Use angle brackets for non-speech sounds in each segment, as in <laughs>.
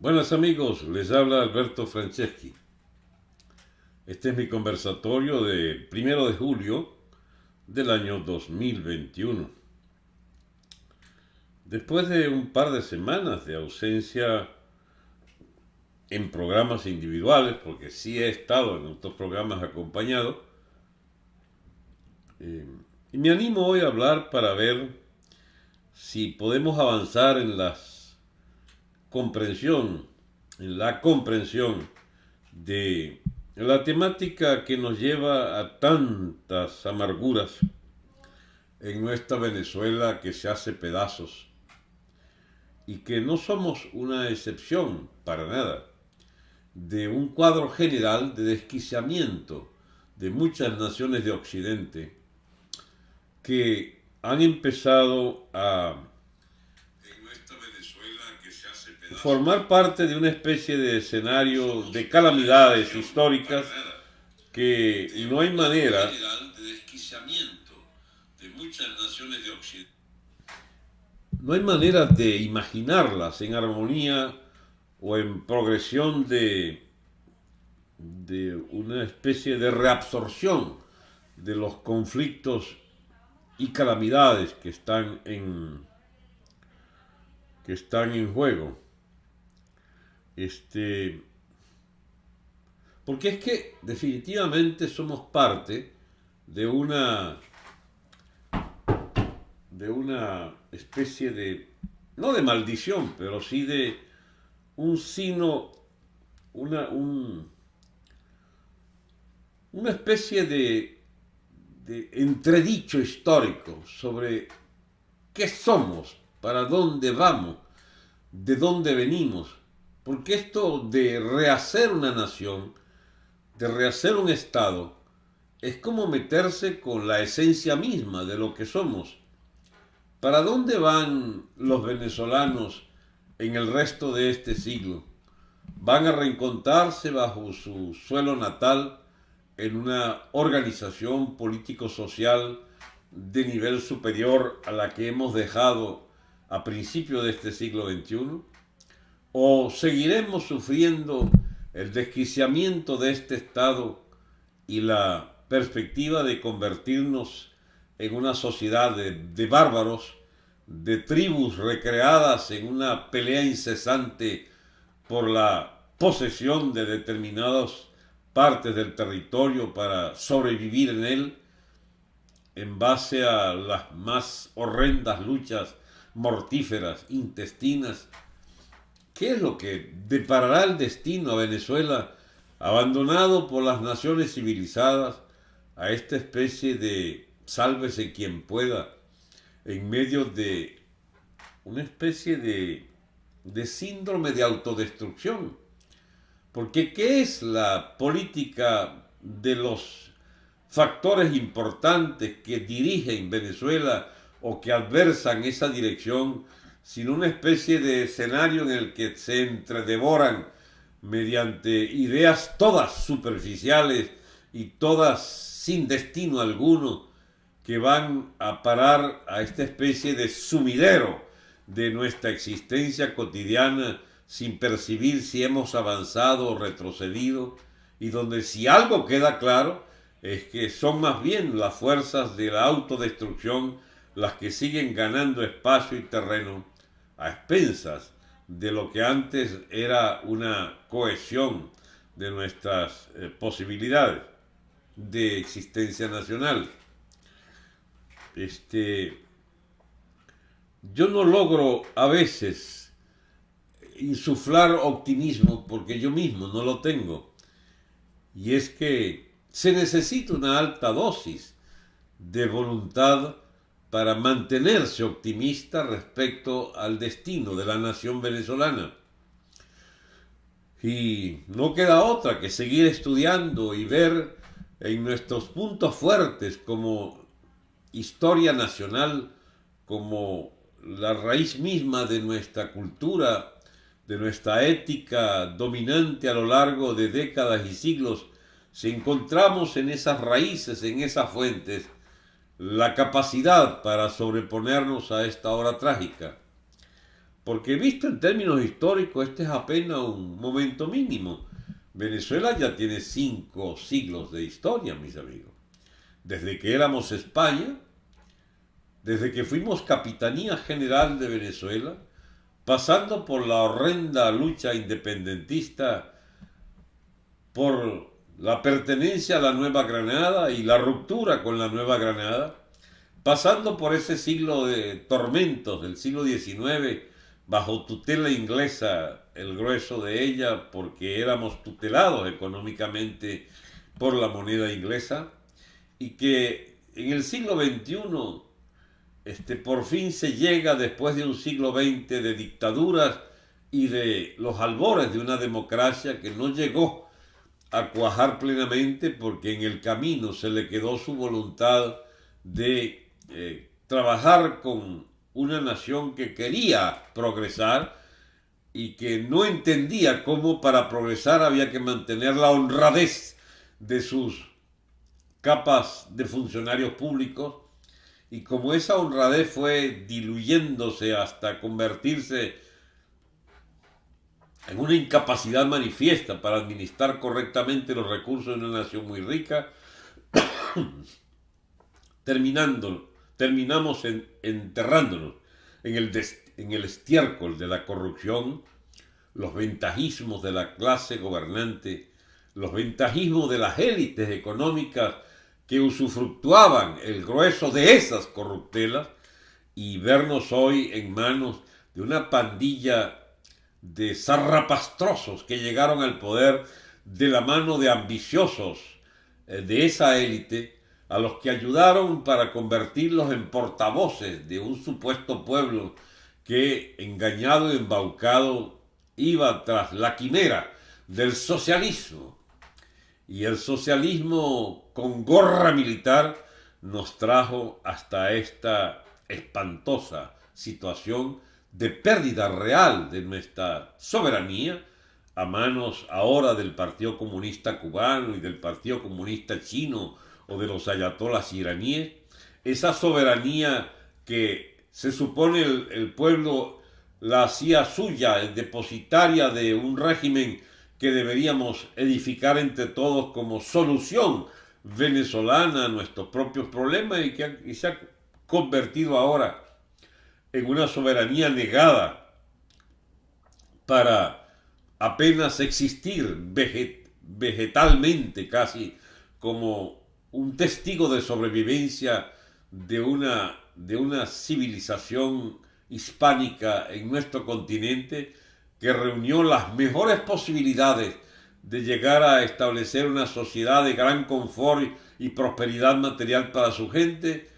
Buenas amigos, les habla Alberto Franceschi. Este es mi conversatorio de primero de julio del año 2021. Después de un par de semanas de ausencia en programas individuales, porque sí he estado en otros programas acompañado, eh, me animo hoy a hablar para ver si podemos avanzar en las comprensión, en la comprensión de la temática que nos lleva a tantas amarguras en nuestra Venezuela que se hace pedazos y que no somos una excepción para nada de un cuadro general de desquiciamiento de muchas naciones de Occidente que han empezado a formar parte de una especie de escenario de calamidades históricas que no hay manera no hay manera de imaginarlas en armonía o en progresión de, de una especie de reabsorción de los conflictos y calamidades que están en que están en juego. Este, porque es que definitivamente somos parte de una de una especie de no de maldición, pero sí de un sino una un, una especie de, de entredicho histórico sobre qué somos, para dónde vamos, de dónde venimos porque esto de rehacer una nación, de rehacer un Estado, es como meterse con la esencia misma de lo que somos. ¿Para dónde van los venezolanos en el resto de este siglo? ¿Van a reencontrarse bajo su suelo natal en una organización político-social de nivel superior a la que hemos dejado a principios de este siglo XXI? ¿O seguiremos sufriendo el desquiciamiento de este Estado y la perspectiva de convertirnos en una sociedad de, bárbaros, de tribus recreadas en una pelea incesante por la posesión de determinadas partes del territorio para sobrevivir en él, en base a las más horrendas luchas mortíferas, intestinas, ¿Qué es lo que deparará el destino a Venezuela, abandonado por las naciones civilizadas, a esta especie de sálvese quien pueda, en medio de una especie de, síndrome de autodestrucción? Porque ¿qué es la política de los factores importantes que dirigen Venezuela o que adversan esa dirección sino una especie de escenario en el que se entredevoran mediante ideas todas superficiales y todas sin destino alguno que van a parar a esta especie de sumidero de nuestra existencia cotidiana sin percibir si hemos avanzado o retrocedido y donde si algo queda claro es que son más bien las fuerzas de la autodestrucción las que siguen ganando espacio y terreno a expensas de lo que antes era una cohesión de nuestras eh, posibilidades de existencia nacional. Este, yo no logro a veces insuflar optimismo porque yo mismo no lo tengo. Y es que se necesita una alta dosis de voluntad para mantenerse optimista respecto al destino de la nación venezolana. Y no queda otra que seguir estudiando y ver en nuestros puntos fuertes como historia nacional, como la raíz misma de nuestra cultura, de nuestra ética dominante a lo largo de décadas y siglos, si encontramos en esas raíces, en esas fuentes, la capacidad para sobreponernos a esta hora trágica. porque visto en términos históricos, este es apenas un momento mínimo. Venezuela ya tiene cinco siglos de historia, mis amigos. Desde que éramos España, desde que fuimos Capitanía General de Venezuela, pasando por la horrenda lucha independentista, por la pertenencia a la Nueva Granada y la ruptura con la Nueva Granada, pasando por ese siglo de tormentos del siglo XIX, bajo tutela inglesa, el grueso de ella, porque éramos tutelados económicamente por la moneda inglesa, y que en el siglo XXI este, por fin se llega después de un siglo XX de dictaduras y de los albores de una democracia que no llegó a cuajar plenamente porque en el camino se le quedó su voluntad de eh, trabajar con una nación que quería progresar y que no entendía cómo para progresar había que mantener la honradez de sus capas de funcionarios públicos. Y como esa honradez fue diluyéndose hasta convertirse en una incapacidad manifiesta para administrar correctamente los recursos de una nación muy rica, <coughs> terminando, terminamos enterrándonos en el, en el estiércol de la corrupción, los ventajismos de la clase gobernante, los ventajismos de las élites económicas que usufructuaban el grueso de esas corruptelas y vernos hoy en manos de una pandilla de zarrapastrosos que llegaron al poder de la mano de ambiciosos eh, de esa élite a los que ayudaron para convertirlos en portavoces de un supuesto pueblo que, engañado y embaucado, iba tras la quimera del socialismo. Y el socialismo con gorra militar nos trajo hasta esta espantosa situación de pérdida real de nuestra soberanía a manos ahora del Partido Comunista Cubano y del Partido Comunista Chino o de los ayatolas iraníes, esa soberanía que se supone el, pueblo la hacía suya, depositaria de un régimen que deberíamos edificar entre todos como solución venezolana a nuestros propios problemas y que se ha convertido ahora en una soberanía negada para apenas existir vegetalmente casi como un testigo de sobrevivencia de una, de una civilización hispánica en nuestro continente que reunió las mejores posibilidades de llegar a establecer una sociedad de gran confort y prosperidad material para su gente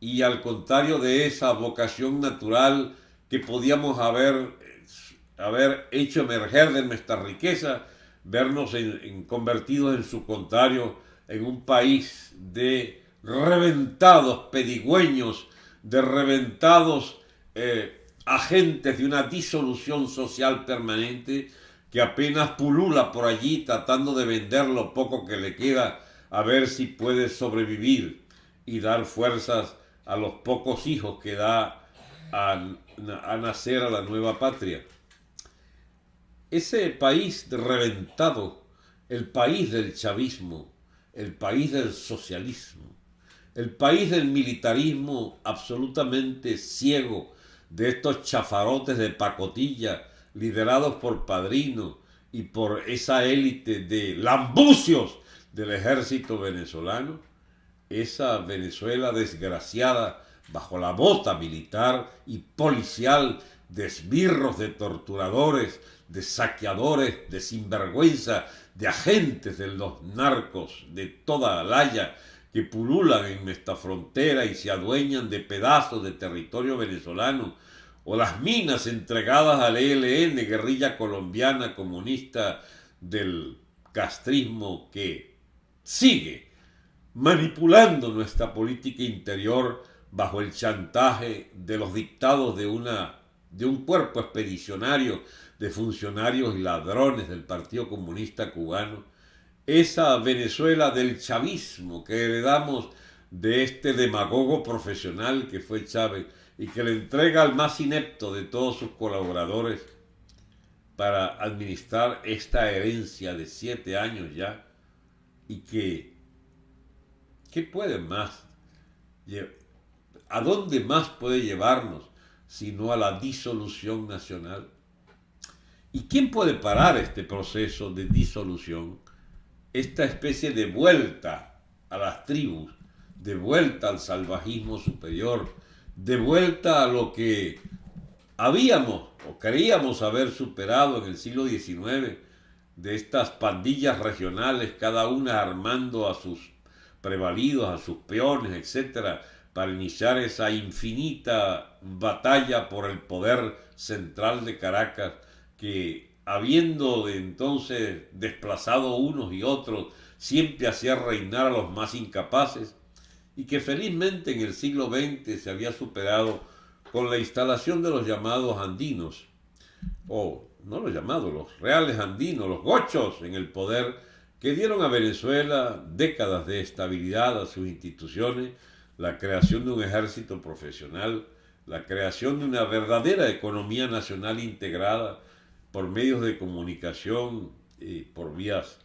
y al contrario de esa vocación natural que podíamos haber, haber hecho emerger de nuestra riqueza, vernos convertidos en su contrario en un país de reventados pedigüeños, de reventados eh, agentes de una disolución social permanente que apenas pulula por allí tratando de vender lo poco que le queda a ver si puede sobrevivir y dar fuerzas a los pocos hijos que da a, nacer a la nueva patria. Ese país reventado, el país del chavismo, el país del socialismo, el país del militarismo absolutamente ciego, de estos chafarotes de pacotilla liderados por Padrino y por esa élite de lambucios del ejército venezolano, esa Venezuela desgraciada bajo la bota militar y policial de esbirros, de torturadores, de saqueadores, de sinvergüenza, de agentes de los narcos de toda Alaya que pululan en nuestra frontera y se adueñan de pedazos de territorio venezolano, o las minas entregadas al ELN, guerrilla colombiana comunista del castrismo que sigue manipulando nuestra política interior bajo el chantaje de los dictados de, una, de un cuerpo expedicionario de funcionarios y ladrones del Partido Comunista Cubano, esa Venezuela del chavismo que heredamos de este demagogo profesional que fue Chávez, y que le entrega al más inepto de todos sus colaboradores para administrar esta herencia de siete años ya y que, ¿qué puede más? ¿A dónde más puede llevarnos sino a la disolución nacional? ¿Y quién puede parar este proceso de disolución? Esta especie de vuelta a las tribus, de vuelta al salvajismo superior, de vuelta a lo que habíamos o creíamos haber superado en el siglo XIX, de estas pandillas regionales, cada una armando a sus prevalidos, a sus peones, etcétera, para iniciar esa infinita batalla por el poder central de Caracas, que habiendo de entonces desplazado unos y otros, siempre hacía reinar a los más incapaces, y que felizmente en el siglo XX se había superado con la instalación de los llamados andinos, o no los llamados, los reales andinos, los gochos en el poder, que dieron a Venezuela décadas de estabilidad a sus instituciones, la creación de un ejército profesional, la creación de una verdadera economía nacional integrada por medios de comunicación y por vías,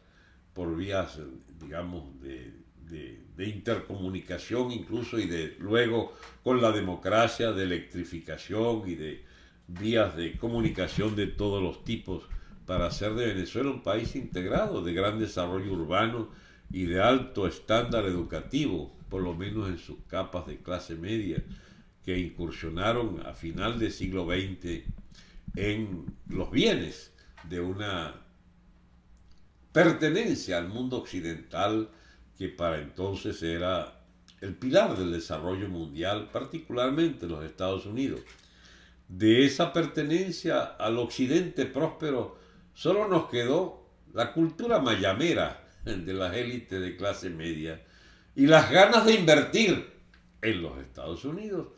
por vías digamos, de, de, intercomunicación incluso y de luego con la democracia, de electrificación y de vías de comunicación de todos los tipos para hacer de Venezuela un país integrado, de gran desarrollo urbano y de alto estándar educativo, por lo menos en sus capas de clase media, que incursionaron a final del siglo XX en los bienes de una pertenencia al mundo occidental que para entonces era el pilar del desarrollo mundial, particularmente en los Estados Unidos. De esa pertenencia al occidente próspero solo nos quedó la cultura mayamera de las élites de clase media y las ganas de invertir en los Estados Unidos,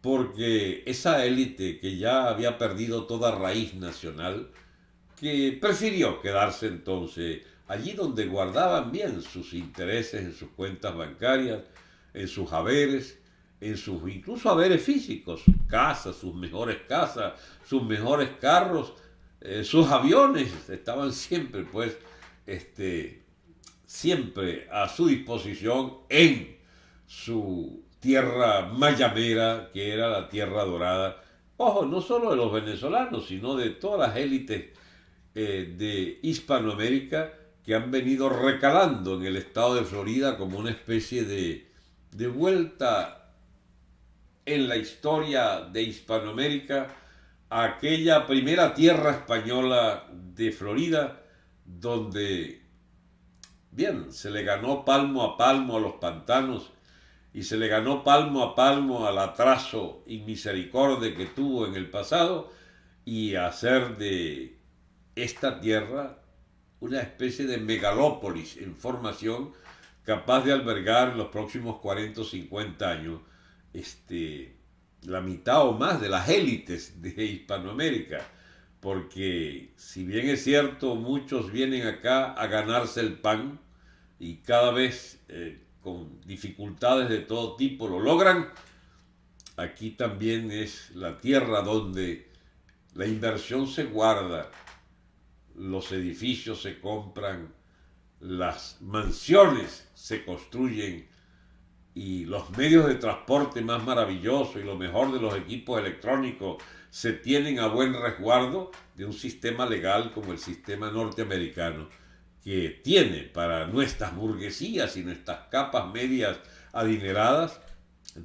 porque esa élite que ya había perdido toda raíz nacional, que prefirió quedarse entonces allí donde guardaban bien sus intereses en sus cuentas bancarias, en sus haberes, en sus incluso haberes físicos, sus casas, sus mejores casas, sus mejores carros, eh, sus aviones, estaban siempre pues este, siempre a su disposición en su tierra mayamera, que era la tierra dorada. Ojo, no solo de los venezolanos, sino de todas las élites eh, de Hispanoamérica que han venido recalando en el estado de Florida como una especie de, de vuelta en la historia de Hispanoamérica aquella primera tierra española de Florida, donde, bien, se le ganó palmo a palmo a los pantanos y se le ganó palmo a palmo al atraso y misericordia que tuvo en el pasado y hacer de esta tierra una especie de megalópolis en formación capaz de albergar en los próximos 40 o 50 años este, la mitad o más de las élites de Hispanoamérica. Porque si bien es cierto, muchos vienen acá a ganarse el pan y cada vez eh, con dificultades de todo tipo lo logran, aquí también es la tierra donde la inversión se guarda los edificios se compran, las mansiones se construyen y los medios de transporte más maravillosos y lo mejor de los equipos electrónicos se tienen a buen resguardo de un sistema legal como el sistema norteamericano, que tiene para nuestras burguesías y nuestras capas medias adineradas,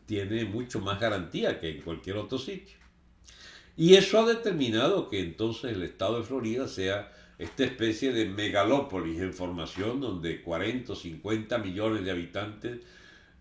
tiene mucho más garantía que en cualquier otro sitio. Y eso ha determinado que entonces el estado de Florida sea esta especie de megalópolis en formación donde 40 o 50 millones de habitantes,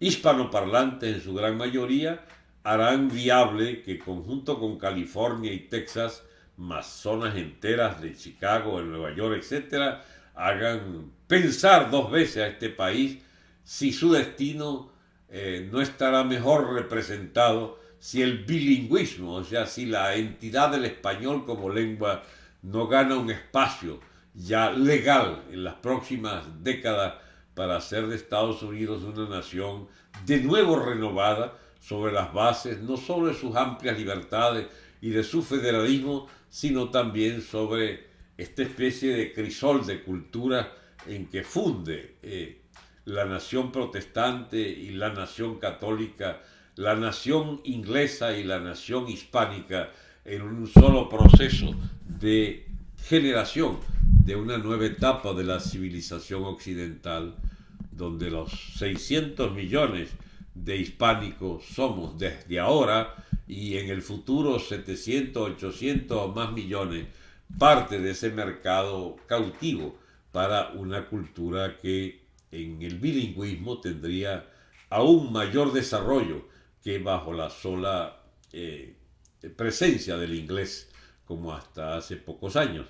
hispanoparlantes en su gran mayoría, harán viable que conjunto con California y Texas, más zonas enteras de Chicago, Nueva York, etc., hagan pensar dos veces a este país si su destino eh, no estará mejor representado si el bilingüismo, o sea, si la entidad del español como lengua no gana un espacio ya legal en las próximas décadas para hacer de Estados Unidos una nación de nuevo renovada, sobre las bases no solo de sus amplias libertades y de su federalismo, sino también sobre esta especie de crisol de cultura en que funde eh, la nación protestante y la nación católica, la nación inglesa y la nación hispánica en un solo proceso de generación de una nueva etapa de la civilización occidental, donde los 600 millones de hispánicos somos desde ahora y en el futuro 700, 800 o más millones, parte de ese mercado cautivo para una cultura que en el bilingüismo tendría aún mayor desarrollo que bajo la sola eh, presencia del inglés como hasta hace pocos años.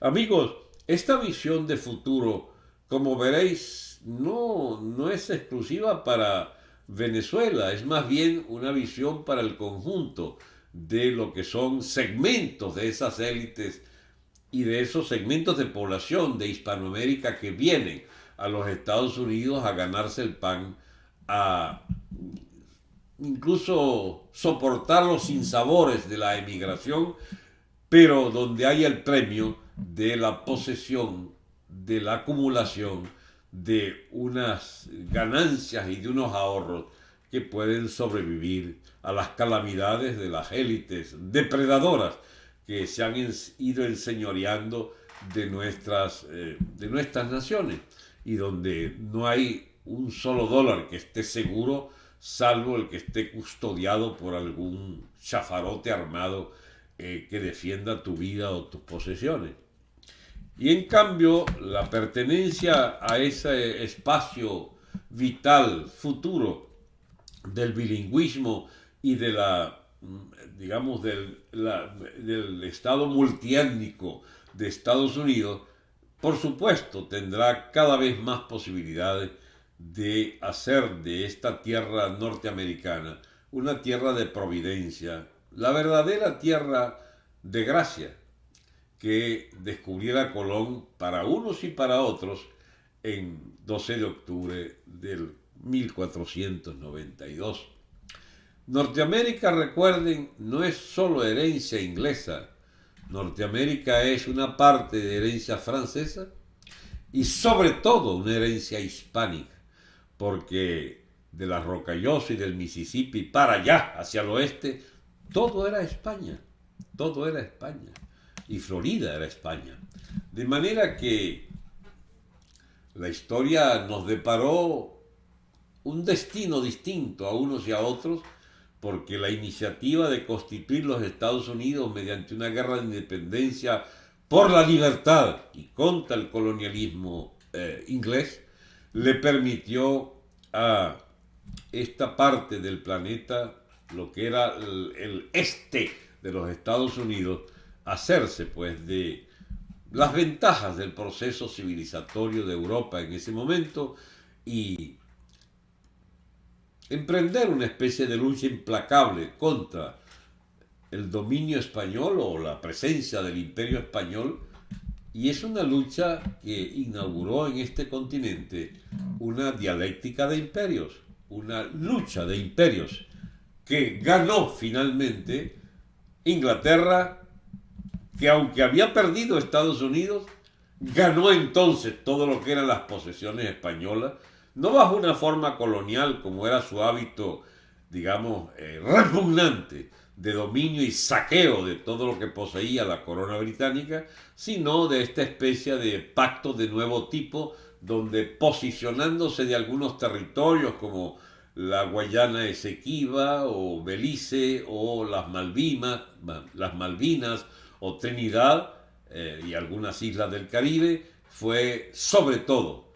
Amigos, esta visión de futuro, como veréis, no, no es exclusiva para Venezuela, es más bien una visión para el conjunto de lo que son segmentos de esas élites y de esos segmentos de población de Hispanoamérica que vienen a los Estados Unidos a ganarse el pan, a incluso soportar los sinsabores de la emigración, pero donde hay el premio de la posesión, de la acumulación de unas ganancias y de unos ahorros que pueden sobrevivir a las calamidades de las élites depredadoras que se han ido enseñoreando de nuestras, eh, de nuestras naciones y donde no hay un solo dólar que esté seguro salvo el que esté custodiado por algún chafarote armado eh, que defienda tu vida o tus posesiones. Y en cambio, la pertenencia a ese espacio vital futuro del bilingüismo y de la, digamos, del, del Estado multiétnico de Estados Unidos, por supuesto, tendrá cada vez más posibilidades de hacer de esta tierra norteamericana una tierra de providencia, la verdadera tierra de gracia, que descubriera Colón para unos y para otros en 12 de octubre del 1492. Norteamérica, recuerden, no es solo herencia inglesa, Norteamérica es una parte de herencia francesa y sobre todo una herencia hispánica, porque de la Rocallosa y del Mississippi para allá, hacia el oeste, todo era España, todo era España y Florida era España. De manera que la historia nos deparó un destino distinto a unos y a otros, porque la iniciativa de constituir los Estados Unidos mediante una guerra de independencia por la libertad y contra el colonialismo eh, inglés le permitió a esta parte del planeta, lo que era el este de los Estados Unidos, hacerse pues de las ventajas del proceso civilizatorio de Europa en ese momento y emprender una especie de lucha implacable contra el dominio español o la presencia del imperio español. Y es una lucha que inauguró en este continente una dialéctica de imperios, una lucha de imperios que ganó finalmente Inglaterra que aunque había perdido Estados Unidos, ganó entonces todo lo que eran las posesiones españolas, no bajo una forma colonial como era su hábito, digamos, eh, repugnante de dominio y saqueo de todo lo que poseía la corona británica, sino de esta especie de pacto de nuevo tipo, donde posicionándose de algunos territorios como la Guayana Esequiba o Belice o las Malvinas, las Malvinas o Trinidad eh, y algunas islas del Caribe, fue sobre todo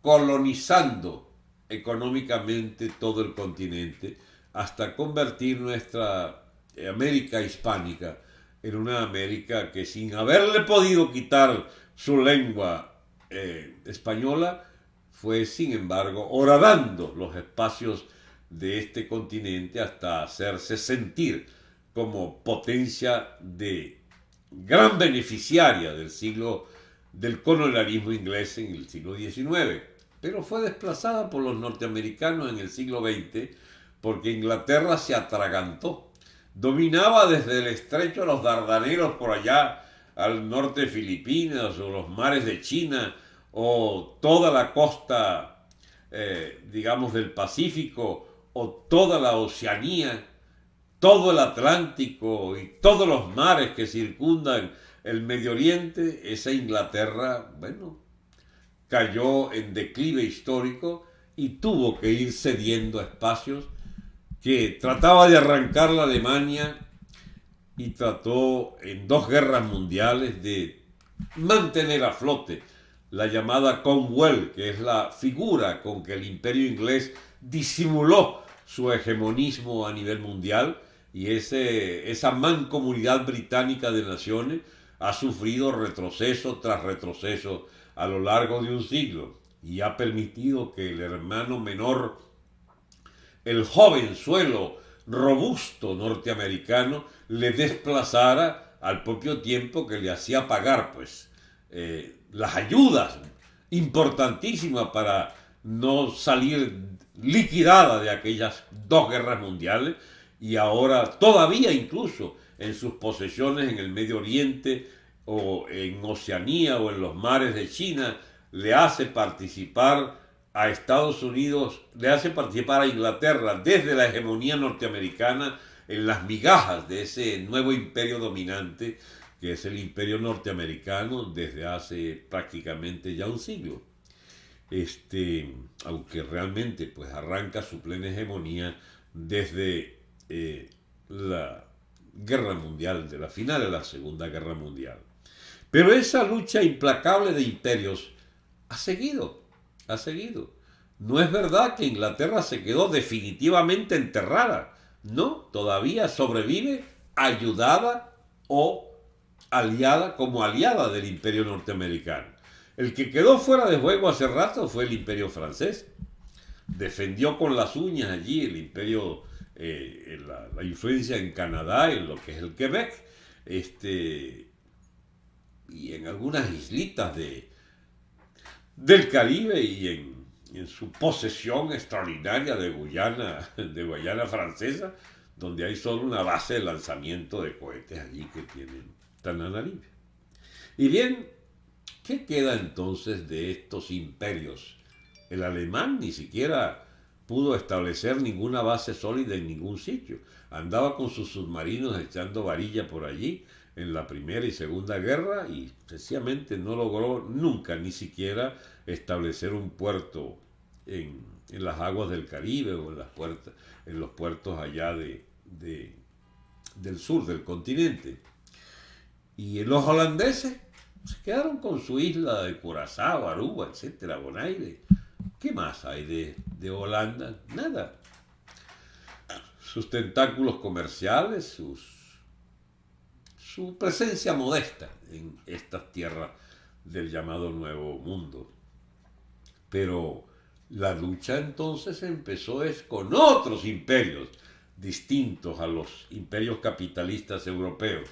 colonizando económicamente todo el continente hasta convertir nuestra América hispánica en una América que sin haberle podido quitar su lengua eh, española, fue sin embargo horadando los espacios de este continente hasta hacerse sentir como potencia de gran beneficiaria del siglo del colonialismo inglés en el siglo XIX, pero fue desplazada por los norteamericanos en el siglo XX porque Inglaterra se atragantó. Dominaba desde el estrecho de los Dardanelos por allá al norte de Filipinas o los mares de China o toda la costa, eh, digamos, del Pacífico o toda la Oceanía, todo el Atlántico y todos los mares que circundan el Medio Oriente, esa Inglaterra, bueno, cayó en declive histórico y tuvo que ir cediendo espacios que trataba de arrancar la Alemania y trató en dos guerras mundiales de mantener a flote la llamada Commonwealth, que es la figura con que el imperio inglés disimuló su hegemonismo a nivel mundial y ese, esa mancomunidad británica de naciones ha sufrido retroceso tras retroceso a lo largo de un siglo y ha permitido que el hermano menor, el joven suelo robusto norteamericano, le desplazara al propio tiempo que le hacía pagar pues eh, las ayudas importantísimas para no salir liquidada de aquellas dos guerras mundiales y ahora todavía incluso en sus posesiones en el Medio Oriente o en Oceanía o en los mares de China, le hace participar a Estados Unidos, le hace participar a Inglaterra desde la hegemonía norteamericana en las migajas de ese nuevo imperio dominante que es el imperio norteamericano desde hace prácticamente ya un siglo. Este, aunque realmente pues arranca su plena hegemonía desde eh, la guerra mundial, de la final de la Segunda Guerra Mundial. Pero esa lucha implacable de imperios ha seguido, ha seguido. No es verdad que Inglaterra se quedó definitivamente enterrada. No, todavía sobrevive ayudada o aliada como aliada del imperio norteamericano. El que quedó fuera de juego hace rato fue el imperio francés. Defendió con las uñas allí el imperio, eh, la, influencia en Canadá, en lo que es el Quebec, este, y en algunas islitas de, del Caribe y en, su posesión extraordinaria de Guyana, <laughs> de Guayana francesa, donde hay solo una base de lanzamiento de cohetes allí que tienen tan Y bien, ¿qué queda entonces de estos imperios? El alemán ni siquiera pudo establecer ninguna base sólida en ningún sitio. Andaba con sus submarinos echando varilla por allí en la Primera y Segunda Guerra y sencillamente no logró nunca ni siquiera establecer un puerto en, las aguas del Caribe o en, en los puertos allá de, del sur del continente. Y los holandeses se quedaron con su isla de Curazao, Aruba, etcétera, Bonaire. ¿Qué más hay de, de Holanda? Nada. Sus tentáculos comerciales, su presencia modesta en estas tierras del llamado Nuevo Mundo. Pero la lucha entonces empezó es con otros imperios distintos a los imperios capitalistas europeos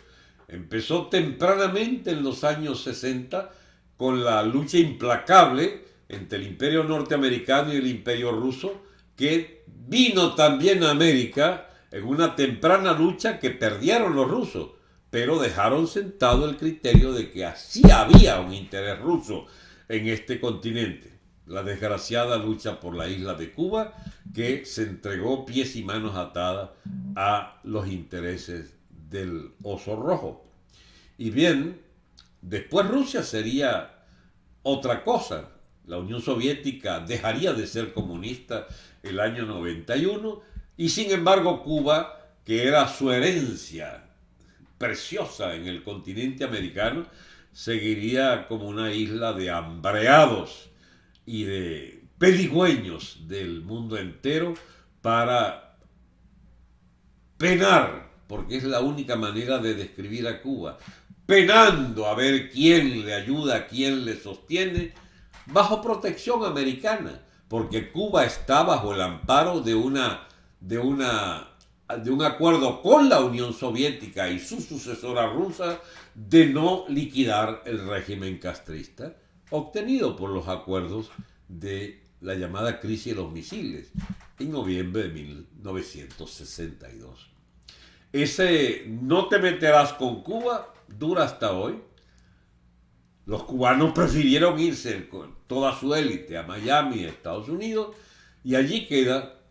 Empezó tempranamente en los años 60 con la lucha implacable entre el imperio norteamericano y el imperio ruso, que vino también a América en una temprana lucha que perdieron los rusos, pero dejaron sentado el criterio de que así había un interés ruso en este continente. La desgraciada lucha por la isla de Cuba, que se entregó pies y manos atadas a los intereses del oso rojo. Y bien, después Rusia sería otra cosa. La Unión Soviética dejaría de ser comunista el año 91 y sin embargo Cuba, que era su herencia preciosa en el continente americano, seguiría como una isla de hambreados y de pedigüeños del mundo entero para penar porque es la única manera de describir a Cuba, penando a ver quién le ayuda, quién le sostiene, bajo protección americana, porque Cuba está bajo el amparo de una de una de un acuerdo con la Unión Soviética y su sucesora rusa de no liquidar el régimen castrista, obtenido por los acuerdos de la llamada crisis de los misiles, en noviembre de 1962. Ese no te meterás con Cuba dura hasta hoy. Los cubanos prefirieron irse con toda su élite a Miami, Estados Unidos, y allí queda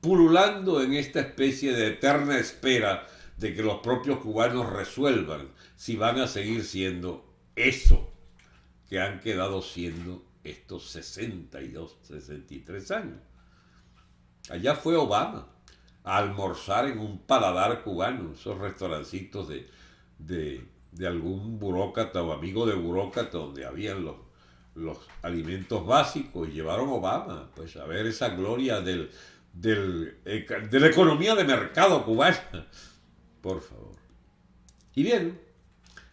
pululando en esta especie de eterna espera de que los propios cubanos resuelvan si van a seguir siendo eso que han quedado siendo estos 62, 63 años. Allá fue Obama a almorzar en un paladar cubano, esos restaurancitos de, de, algún burócrata o amigo de burócrata donde habían los, los alimentos básicos y llevaron Obama pues a ver esa gloria del, del, de la economía de mercado cubana. Por favor. Y bien,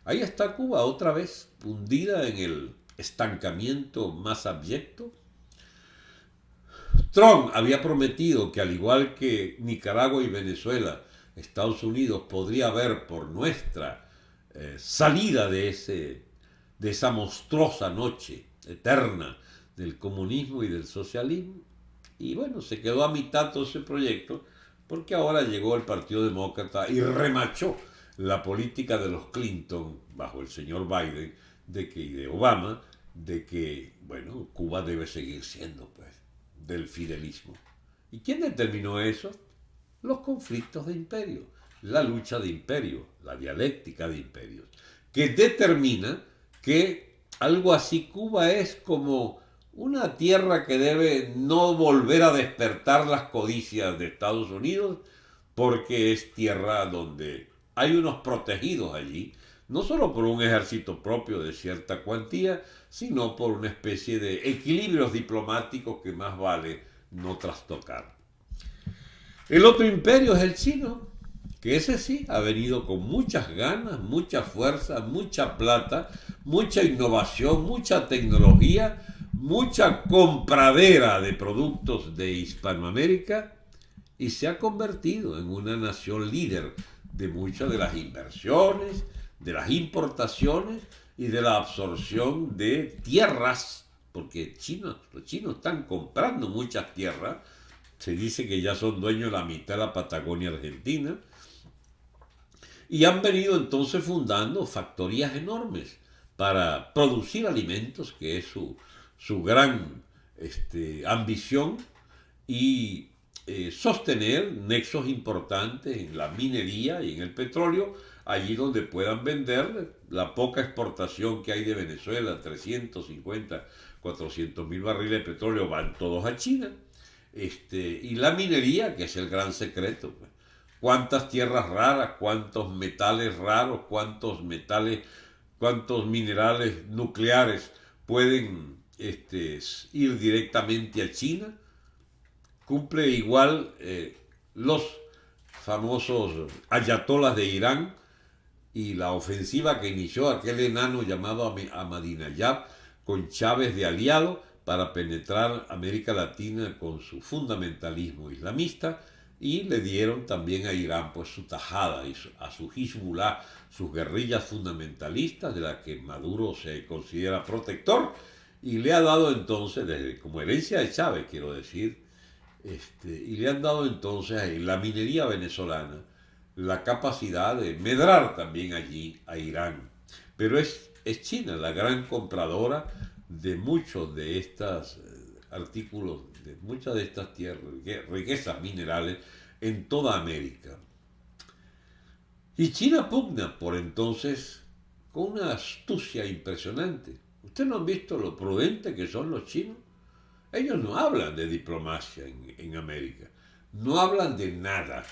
ahí está Cuba otra vez hundida en el estancamiento más abyecto Trump había prometido que al igual que Nicaragua y Venezuela, Estados Unidos podría ver por nuestra eh, salida de, ese, de esa monstruosa noche eterna del comunismo y del socialismo. Y bueno, se quedó a mitad todo ese proyecto porque ahora llegó el Partido Demócrata y remachó la política de los Clinton bajo el señor Biden de que, y de Obama de que, bueno, Cuba debe seguir siendo pues del fidelismo. ¿Y quién determinó eso? Los conflictos de imperio, la lucha de imperio, la dialéctica de imperios, que determina que algo así Cuba es como una tierra que debe no volver a despertar las codicias de Estados Unidos, porque es tierra donde hay unos protegidos allí, no solo por un ejército propio de cierta cuantía, sino por una especie de equilibrios diplomáticos que más vale no trastocar. El otro imperio es el chino, que ese sí ha venido con muchas ganas, mucha fuerza, mucha plata, mucha innovación, mucha tecnología, mucha compradera de productos de Hispanoamérica y se ha convertido en una nación líder de muchas de las inversiones, de las importaciones y de la absorción de tierras, porque chinos, los chinos están comprando muchas tierras, se dice que ya son dueños de la mitad de la Patagonia Argentina, y han venido entonces fundando factorías enormes para producir alimentos, que es su, su gran este, ambición, y eh, sostener nexos importantes en la minería y en el petróleo, allí donde puedan vender la poca exportación que hay de Venezuela, 350, 400 mil barriles de petróleo, van todos a China. Este, y la minería, que es el gran secreto. Pues. Cuántas tierras raras, cuántos metales raros, cuántos metales, cuántos minerales nucleares pueden este, ir directamente a China. Cumple igual eh, los famosos ayatolas de Irán, y la ofensiva que inició aquel enano llamado Ahmadinejad con Chávez de aliado para penetrar América Latina con su fundamentalismo islamista y le dieron también a Irán pues su tajada y a su Hezbollah, sus guerrillas fundamentalistas de las que Maduro se considera protector y le ha dado entonces, desde, como herencia de Chávez quiero decir, este, y le han dado entonces en la minería venezolana la capacidad de medrar también allí a Irán. Pero es, es China la gran compradora de muchos de estos eh, artículos, de muchas de estas tierras, riquezas minerales en toda América. Y China pugna por entonces con una astucia impresionante. ¿Ustedes no han visto lo prudente que son los chinos? Ellos no hablan de diplomacia en, en América, no hablan de nada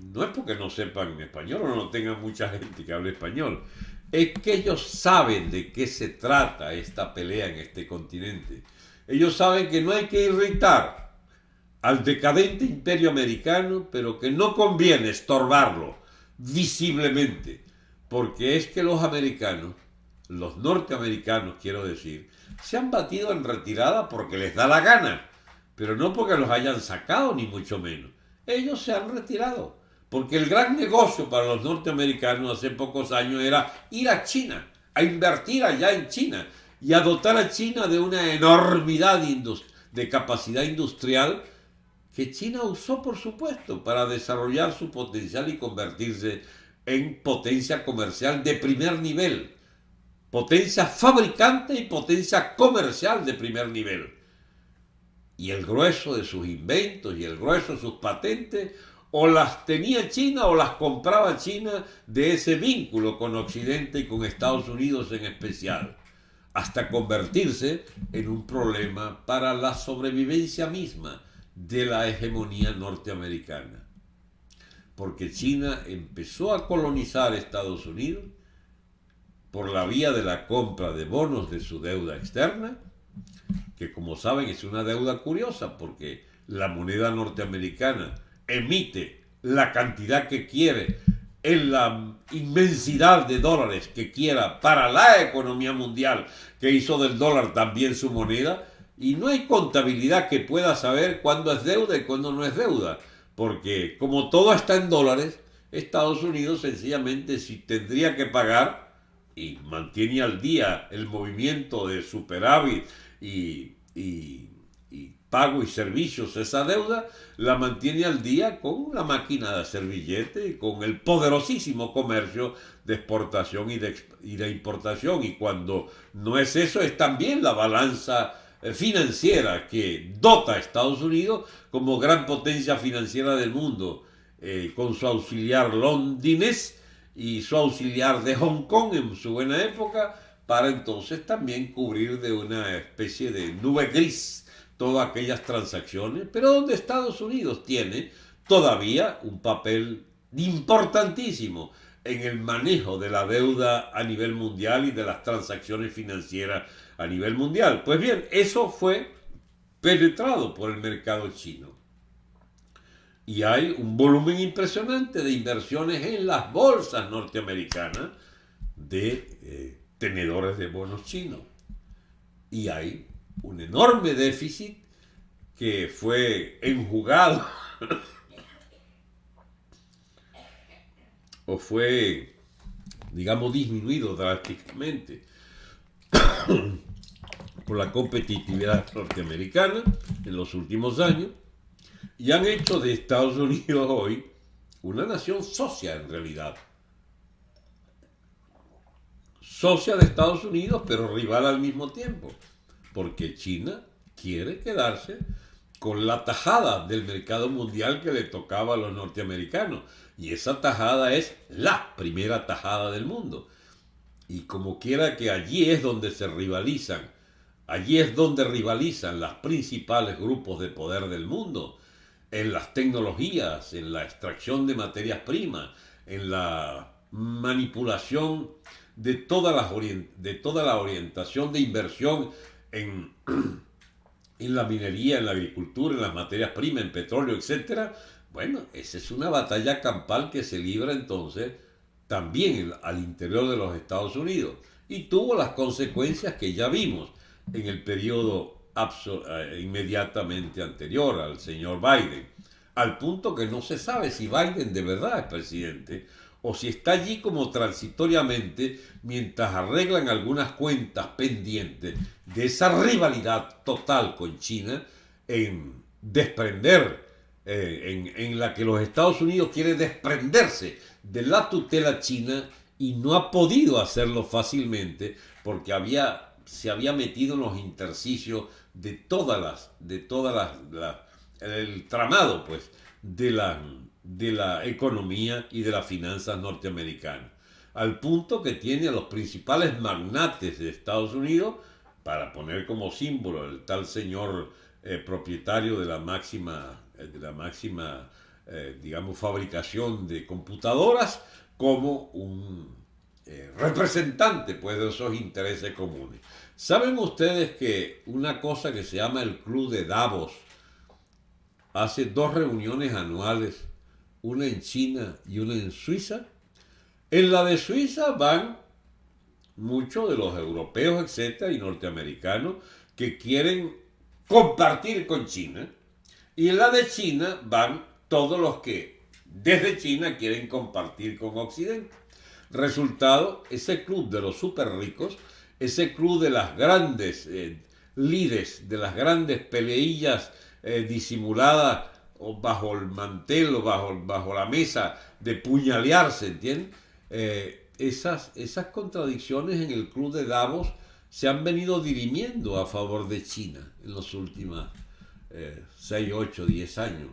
no es porque no sepan español o no tengan mucha gente que hable español, es que ellos saben de qué se trata esta pelea en este continente. Ellos saben que no hay que irritar al decadente imperio americano, pero que no conviene estorbarlo visiblemente, porque es que los americanos, los norteamericanos quiero decir, se han batido en retirada porque les da la gana, pero no porque los hayan sacado ni mucho menos. Ellos se han retirado porque el gran negocio para los norteamericanos hace pocos años era ir a China, a invertir allá en China y a dotar a China de una enormidad de capacidad industrial que China usó, por supuesto, para desarrollar su potencial y convertirse en potencia comercial de primer nivel, potencia fabricante y potencia comercial de primer nivel. Y el grueso de sus inventos y el grueso de sus patentes o las tenía China o las compraba China de ese vínculo con Occidente y con Estados Unidos en especial, hasta convertirse en un problema para la sobrevivencia misma de la hegemonía norteamericana. Porque China empezó a colonizar Estados Unidos por la vía de la compra de bonos de su deuda externa, que como saben es una deuda curiosa porque la moneda norteamericana emite la cantidad que quiere en la inmensidad de dólares que quiera para la economía mundial, que hizo del dólar también su moneda, y no hay contabilidad que pueda saber cuándo es deuda y cuándo no es deuda, porque como todo está en dólares, Estados Unidos sencillamente si tendría que pagar y mantiene al día el movimiento de superávit y, y pago y servicios esa deuda, la mantiene al día con la máquina de hacer billete y con el poderosísimo comercio de exportación y de, y de importación. Y cuando no es eso, es también la balanza eh, financiera que dota a Estados Unidos como gran potencia financiera del mundo, eh, con su auxiliar londinés y su auxiliar de Hong Kong en su buena época, para entonces también cubrir de una especie de nube gris todas aquellas transacciones, pero donde Estados Unidos tiene todavía un papel importantísimo en el manejo de la deuda a nivel mundial y de las transacciones financieras a nivel mundial. Pues bien, eso fue penetrado por el mercado chino. Y hay un volumen impresionante de inversiones en las bolsas norteamericanas de eh, tenedores de bonos chinos. Y hay un enorme déficit que fue enjugado. O fue, digamos, disminuido drásticamente por la competitividad norteamericana en los últimos años. Y han hecho de Estados Unidos hoy una nación socia en realidad. Socia de Estados Unidos, pero rival al mismo tiempo porque China quiere quedarse con la tajada del mercado mundial que le tocaba a los norteamericanos. Y esa tajada es la primera tajada del mundo. Y como quiera que allí es donde se rivalizan, allí es donde rivalizan los principales grupos de poder del mundo, en las tecnologías, en la extracción de materias primas, en la manipulación de toda la, de toda la orientación de inversión en, <clears throat> en la minería, en la agricultura, en las materias primas, en petróleo, etc., bueno, esa es una batalla campal que se libra entonces también al interior de los Estados Unidos y tuvo las consecuencias que ya vimos en el periodo eh, inmediatamente anterior al señor Biden, al punto que no se sabe si Biden de verdad es presidente o si está allí como transitoriamente mientras arreglan algunas cuentas pendientes de esa rivalidad total con China en desprender, eh, en, la que los Estados Unidos quieren desprenderse de la tutela china y no ha podido hacerlo fácilmente porque había, se había metido en los intersticios de todas las, de todas las, el tramado pues de la de la economía y de las finanzas norteamericanas, al punto que tiene a los principales magnates de Estados Unidos, para poner como símbolo el tal señor eh, propietario de la máxima, eh, de la máxima eh, digamos, fabricación de computadoras, como un representante pues, de esos intereses comunes. ¿Saben ustedes que una cosa que se llama el Club de Davos hace dos reuniones anuales una en China y una en Suiza. En la de Suiza van muchos de los europeos, etcétera, y norteamericanos que quieren compartir con China. Y en la de China van todos los que desde China quieren compartir con Occidente. Resultado, ese club de los super ricos, ese club de las grandes, eh, lides de las grandes peleillas eh, disimuladas o bajo el mantel o bajo, bajo la mesa de puñalearse, ¿entiendes? Eh, esas, esas contradicciones en el club de Davos se han venido dirimiendo a favor de China en los últimos 6, 8, 10 años.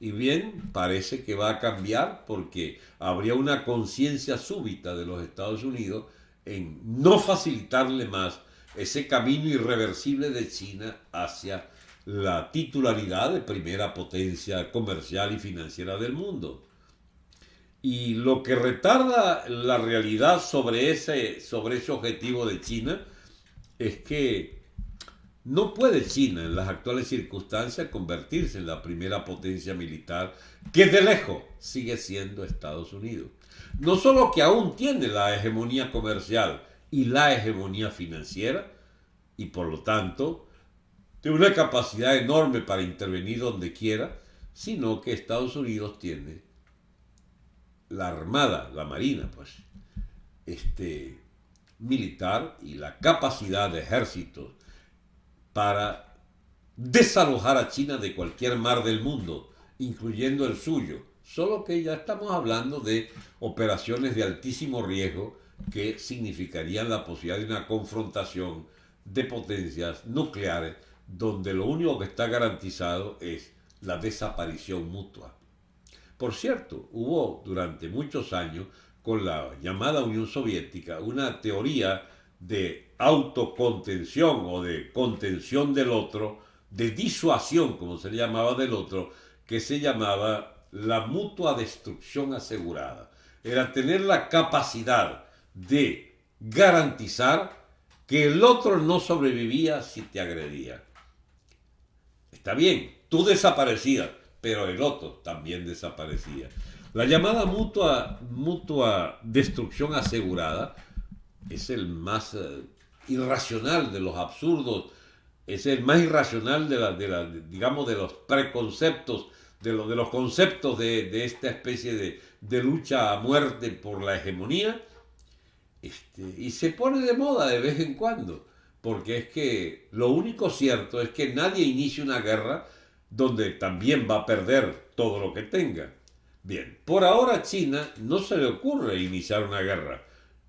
Y bien, parece que va a cambiar porque habría una conciencia súbita de los Estados Unidos en no facilitarle más ese camino irreversible de China hacia la titularidad de primera potencia comercial y financiera del mundo. Y lo que retarda la realidad sobre ese, sobre ese objetivo de China es que no puede China en las actuales circunstancias convertirse en la primera potencia militar que de lejos sigue siendo Estados Unidos. No solo que aún tiene la hegemonía comercial y la hegemonía financiera, y por lo tanto tiene una capacidad enorme para intervenir donde quiera, sino que Estados Unidos tiene la armada, la marina, pues, este, militar y la capacidad de ejércitos para desalojar a China de cualquier mar del mundo, incluyendo el suyo. Solo que ya estamos hablando de operaciones de altísimo riesgo que significarían la posibilidad de una confrontación de potencias nucleares donde lo único que está garantizado es la desaparición mutua. Por cierto, hubo durante muchos años con la llamada Unión Soviética una teoría de autocontención o de contención del otro, de disuasión, como se le llamaba del otro, que se llamaba la mutua destrucción asegurada. Era tener la capacidad de garantizar que el otro no sobrevivía si te agredía. Está bien, tú desaparecías, pero el otro también desaparecía. La llamada mutua, mutua destrucción asegurada es el más eh, irracional de los absurdos, es el más irracional de, la, digamos, de los preconceptos, de, lo, de los conceptos de, de esta especie de, de, lucha a muerte por la hegemonía, este, y se pone de moda de vez en cuando, porque es que lo único cierto es que nadie inicia una guerra donde también va a perder todo lo que tenga. Bien, por ahora a China no se le ocurre iniciar una guerra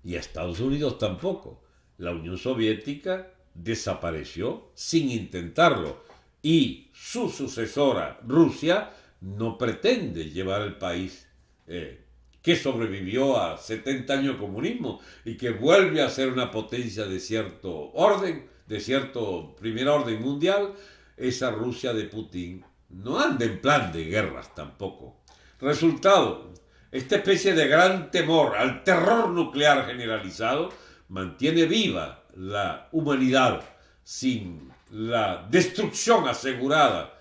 y a Estados Unidos tampoco. La Unión Soviética desapareció sin intentarlo y su sucesora, Rusia, no pretende llevar el país eh, que sobrevivió a 70 años de comunismo y que vuelve a ser una potencia de cierto orden, de cierto primer orden mundial, esa Rusia de Putin no anda en plan de guerras tampoco. Resultado, esta especie de gran temor al terror nuclear generalizado mantiene viva la humanidad sin la destrucción asegurada.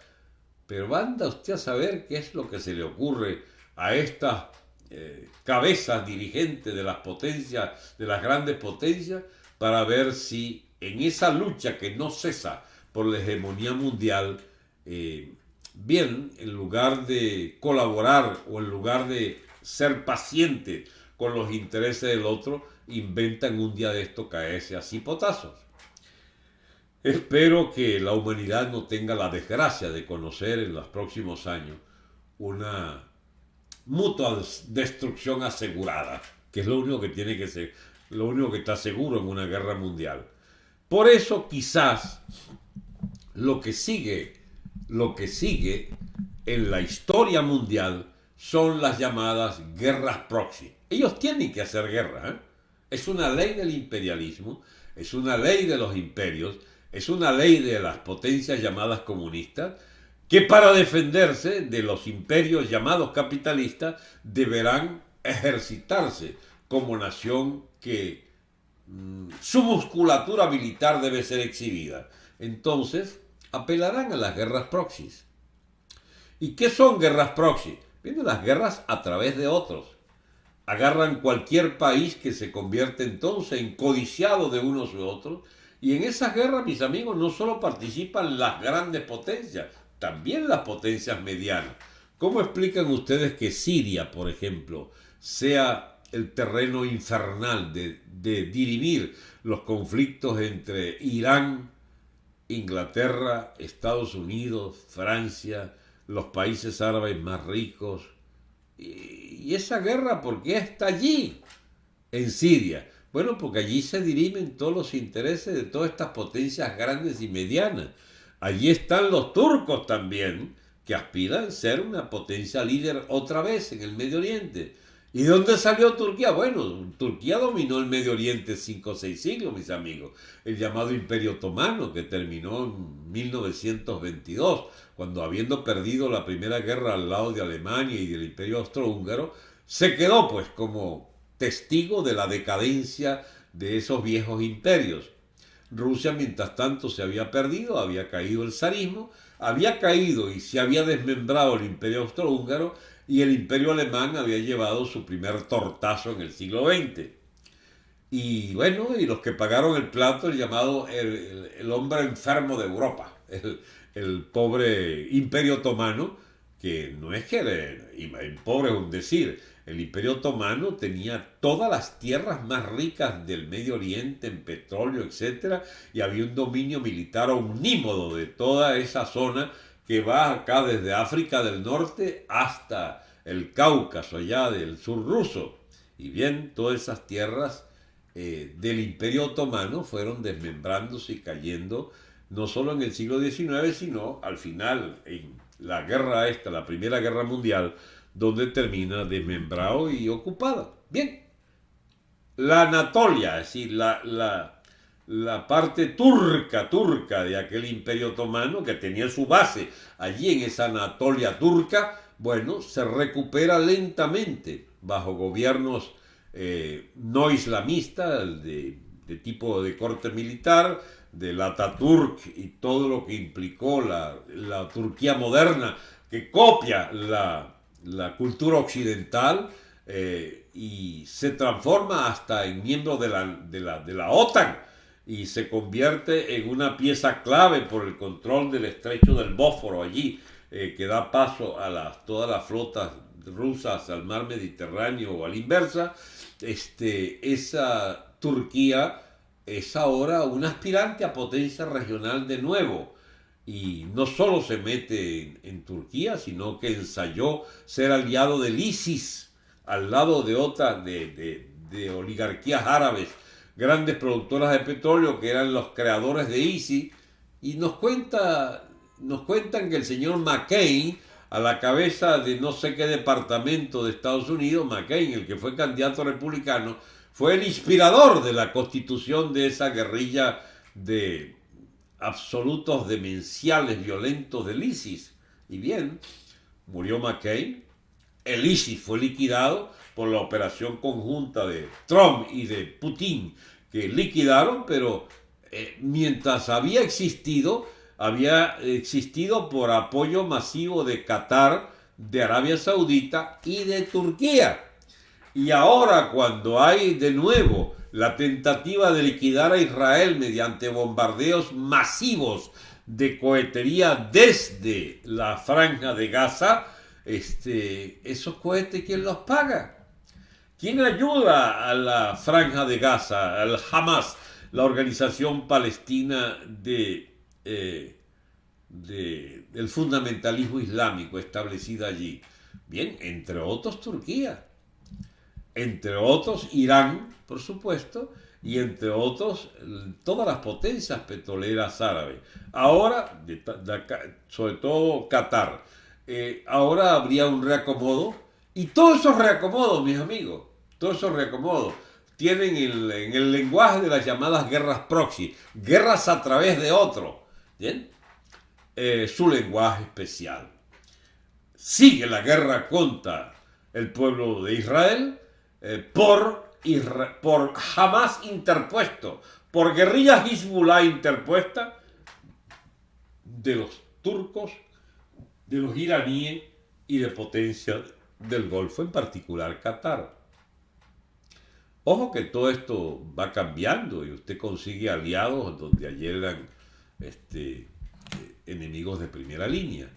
Pero anda usted a saber qué es lo que se le ocurre a estas eh, cabezas dirigentes de las potencias, de las grandes potencias, para ver si en esa lucha que no cesa por la hegemonía mundial, eh, bien, en lugar de colaborar o en lugar de ser paciente con los intereses del otro, inventan un día de esto caerse así potazos. Espero que la humanidad no tenga la desgracia de conocer en los próximos años una mutua destrucción asegurada, que es lo único que tiene que ser, lo único que está seguro en una guerra mundial. Por eso quizás lo que sigue, lo que sigue en la historia mundial son las llamadas guerras proxy. Ellos tienen que hacer guerra. ¿eh? Es una ley del imperialismo, es una ley de los imperios, es una ley de las potencias llamadas comunistas, que para defenderse de los imperios llamados capitalistas deberán ejercitarse como nación que mm, su musculatura militar debe ser exhibida. Entonces, apelarán a las guerras proxies. ¿Y qué son guerras proxy? Vienen las guerras a través de otros. Agarran cualquier país que se convierte entonces en codiciado de unos u otros. Y en esas guerras, mis amigos, no solo participan las grandes potencias, también las potencias medianas. ¿Cómo explican ustedes que Siria, por ejemplo, sea el terreno infernal de, de dirimir los conflictos entre Irán Inglaterra, Estados Unidos, Francia, los países árabes más ricos. Y, esa guerra, ¿por qué está allí? En Siria. Bueno, porque allí se dirimen todos los intereses de todas estas potencias grandes y medianas. Allí están los turcos también, que aspiran a ser una potencia líder otra vez en el Medio Oriente. ¿Y de dónde salió Turquía? Bueno, Turquía dominó el Medio Oriente cinco o seis siglos, mis amigos. El llamado Imperio Otomano, que terminó en 1922, cuando habiendo perdido la Primera Guerra al lado de Alemania y del Imperio Austrohúngaro, se quedó pues como testigo de la decadencia de esos viejos imperios. Rusia, mientras tanto, se había perdido, había caído el zarismo, había caído y se había desmembrado el Imperio Austrohúngaro y el imperio alemán había llevado su primer tortazo en el siglo XX. Y bueno, y los que pagaron el plato, el llamado el, hombre enfermo de Europa, el, pobre imperio otomano, que no es que el, pobre es decir, el imperio otomano tenía todas las tierras más ricas del Medio Oriente en petróleo, etc. Y había un dominio militar omnímodo de toda esa zona que va acá desde África del Norte hasta el Cáucaso, allá del sur ruso. Y bien, todas esas tierras eh, del Imperio Otomano fueron desmembrándose y cayendo, no solo en el siglo XIX, sino al final, en la guerra esta, la Primera Guerra Mundial, donde termina desmembrado y ocupada. Bien, la Anatolia, es decir, la, la la parte turca, turca de aquel imperio otomano que tenía su base allí en esa Anatolia turca, bueno, se recupera lentamente bajo gobiernos eh, no islamistas de, tipo de corte militar, del Ataturk y todo lo que implicó la, Turquía moderna, que copia la, cultura occidental eh, y se transforma hasta en miembro de la, de la, de la OTAN y se convierte en una pieza clave por el control del estrecho del Bósforo allí, eh, que da paso a las, todas las flotas rusas al mar Mediterráneo o a la inversa, este, esa Turquía es ahora un aspirante a potencia regional de nuevo. Y no solo se mete en, Turquía, sino que ensayó ser aliado del ISIS al lado de otras de, de oligarquías árabes grandes productoras de petróleo que eran los creadores de ISIS, y nos, cuenta, nos cuentan que el señor McCain, a la cabeza de no sé qué departamento de Estados Unidos, McCain, el que fue candidato republicano, fue el inspirador de la constitución de esa guerrilla de absolutos demenciales violentos del ISIS. Y bien, murió McCain, el ISIS fue liquidado, por la operación conjunta de Trump y de Putin, que liquidaron, pero eh, mientras había existido, había existido por apoyo masivo de Qatar, de Arabia Saudita y de Turquía. Y ahora cuando hay de nuevo la tentativa de liquidar a Israel mediante bombardeos masivos de cohetería desde la franja de Gaza, este, esos cohetes, ¿quién los paga? ¿Quién ayuda a la franja de Gaza, al Hamas, la organización palestina de, eh, del fundamentalismo islámico establecida allí? Bien, entre otros Turquía, entre otros Irán, por supuesto, y entre otros todas las potencias petroleras árabes. Ahora, sobre todo Qatar. Eh, ahora habría un reacomodo y todos esos reacomodos, mis amigos, todos esos reacomodos, tienen en el lenguaje de las llamadas guerras proxy, guerras a través de otro, ¿bien? Eh, su lenguaje especial. Sigue la guerra contra el pueblo de Israel eh, por, por jamás interpuesto, por guerrillas Hezbollah interpuesta de los turcos, de los iraníes y de potencias del Golfo, en particular Qatar. Ojo que todo esto va cambiando y usted consigue aliados donde ayer eran este, enemigos de primera línea.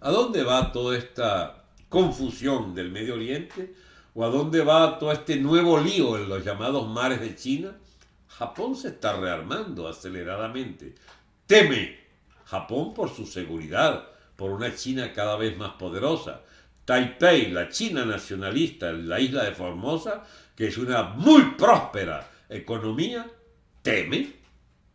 ¿A dónde va toda esta confusión del Medio Oriente? ¿O a dónde va todo este nuevo lío en los llamados mares de China? Japón se está rearmando aceleradamente. Teme Japón por su seguridad, por una China cada vez más poderosa. Taipei, la China nacionalista, la isla de Formosa, que es una muy próspera economía, teme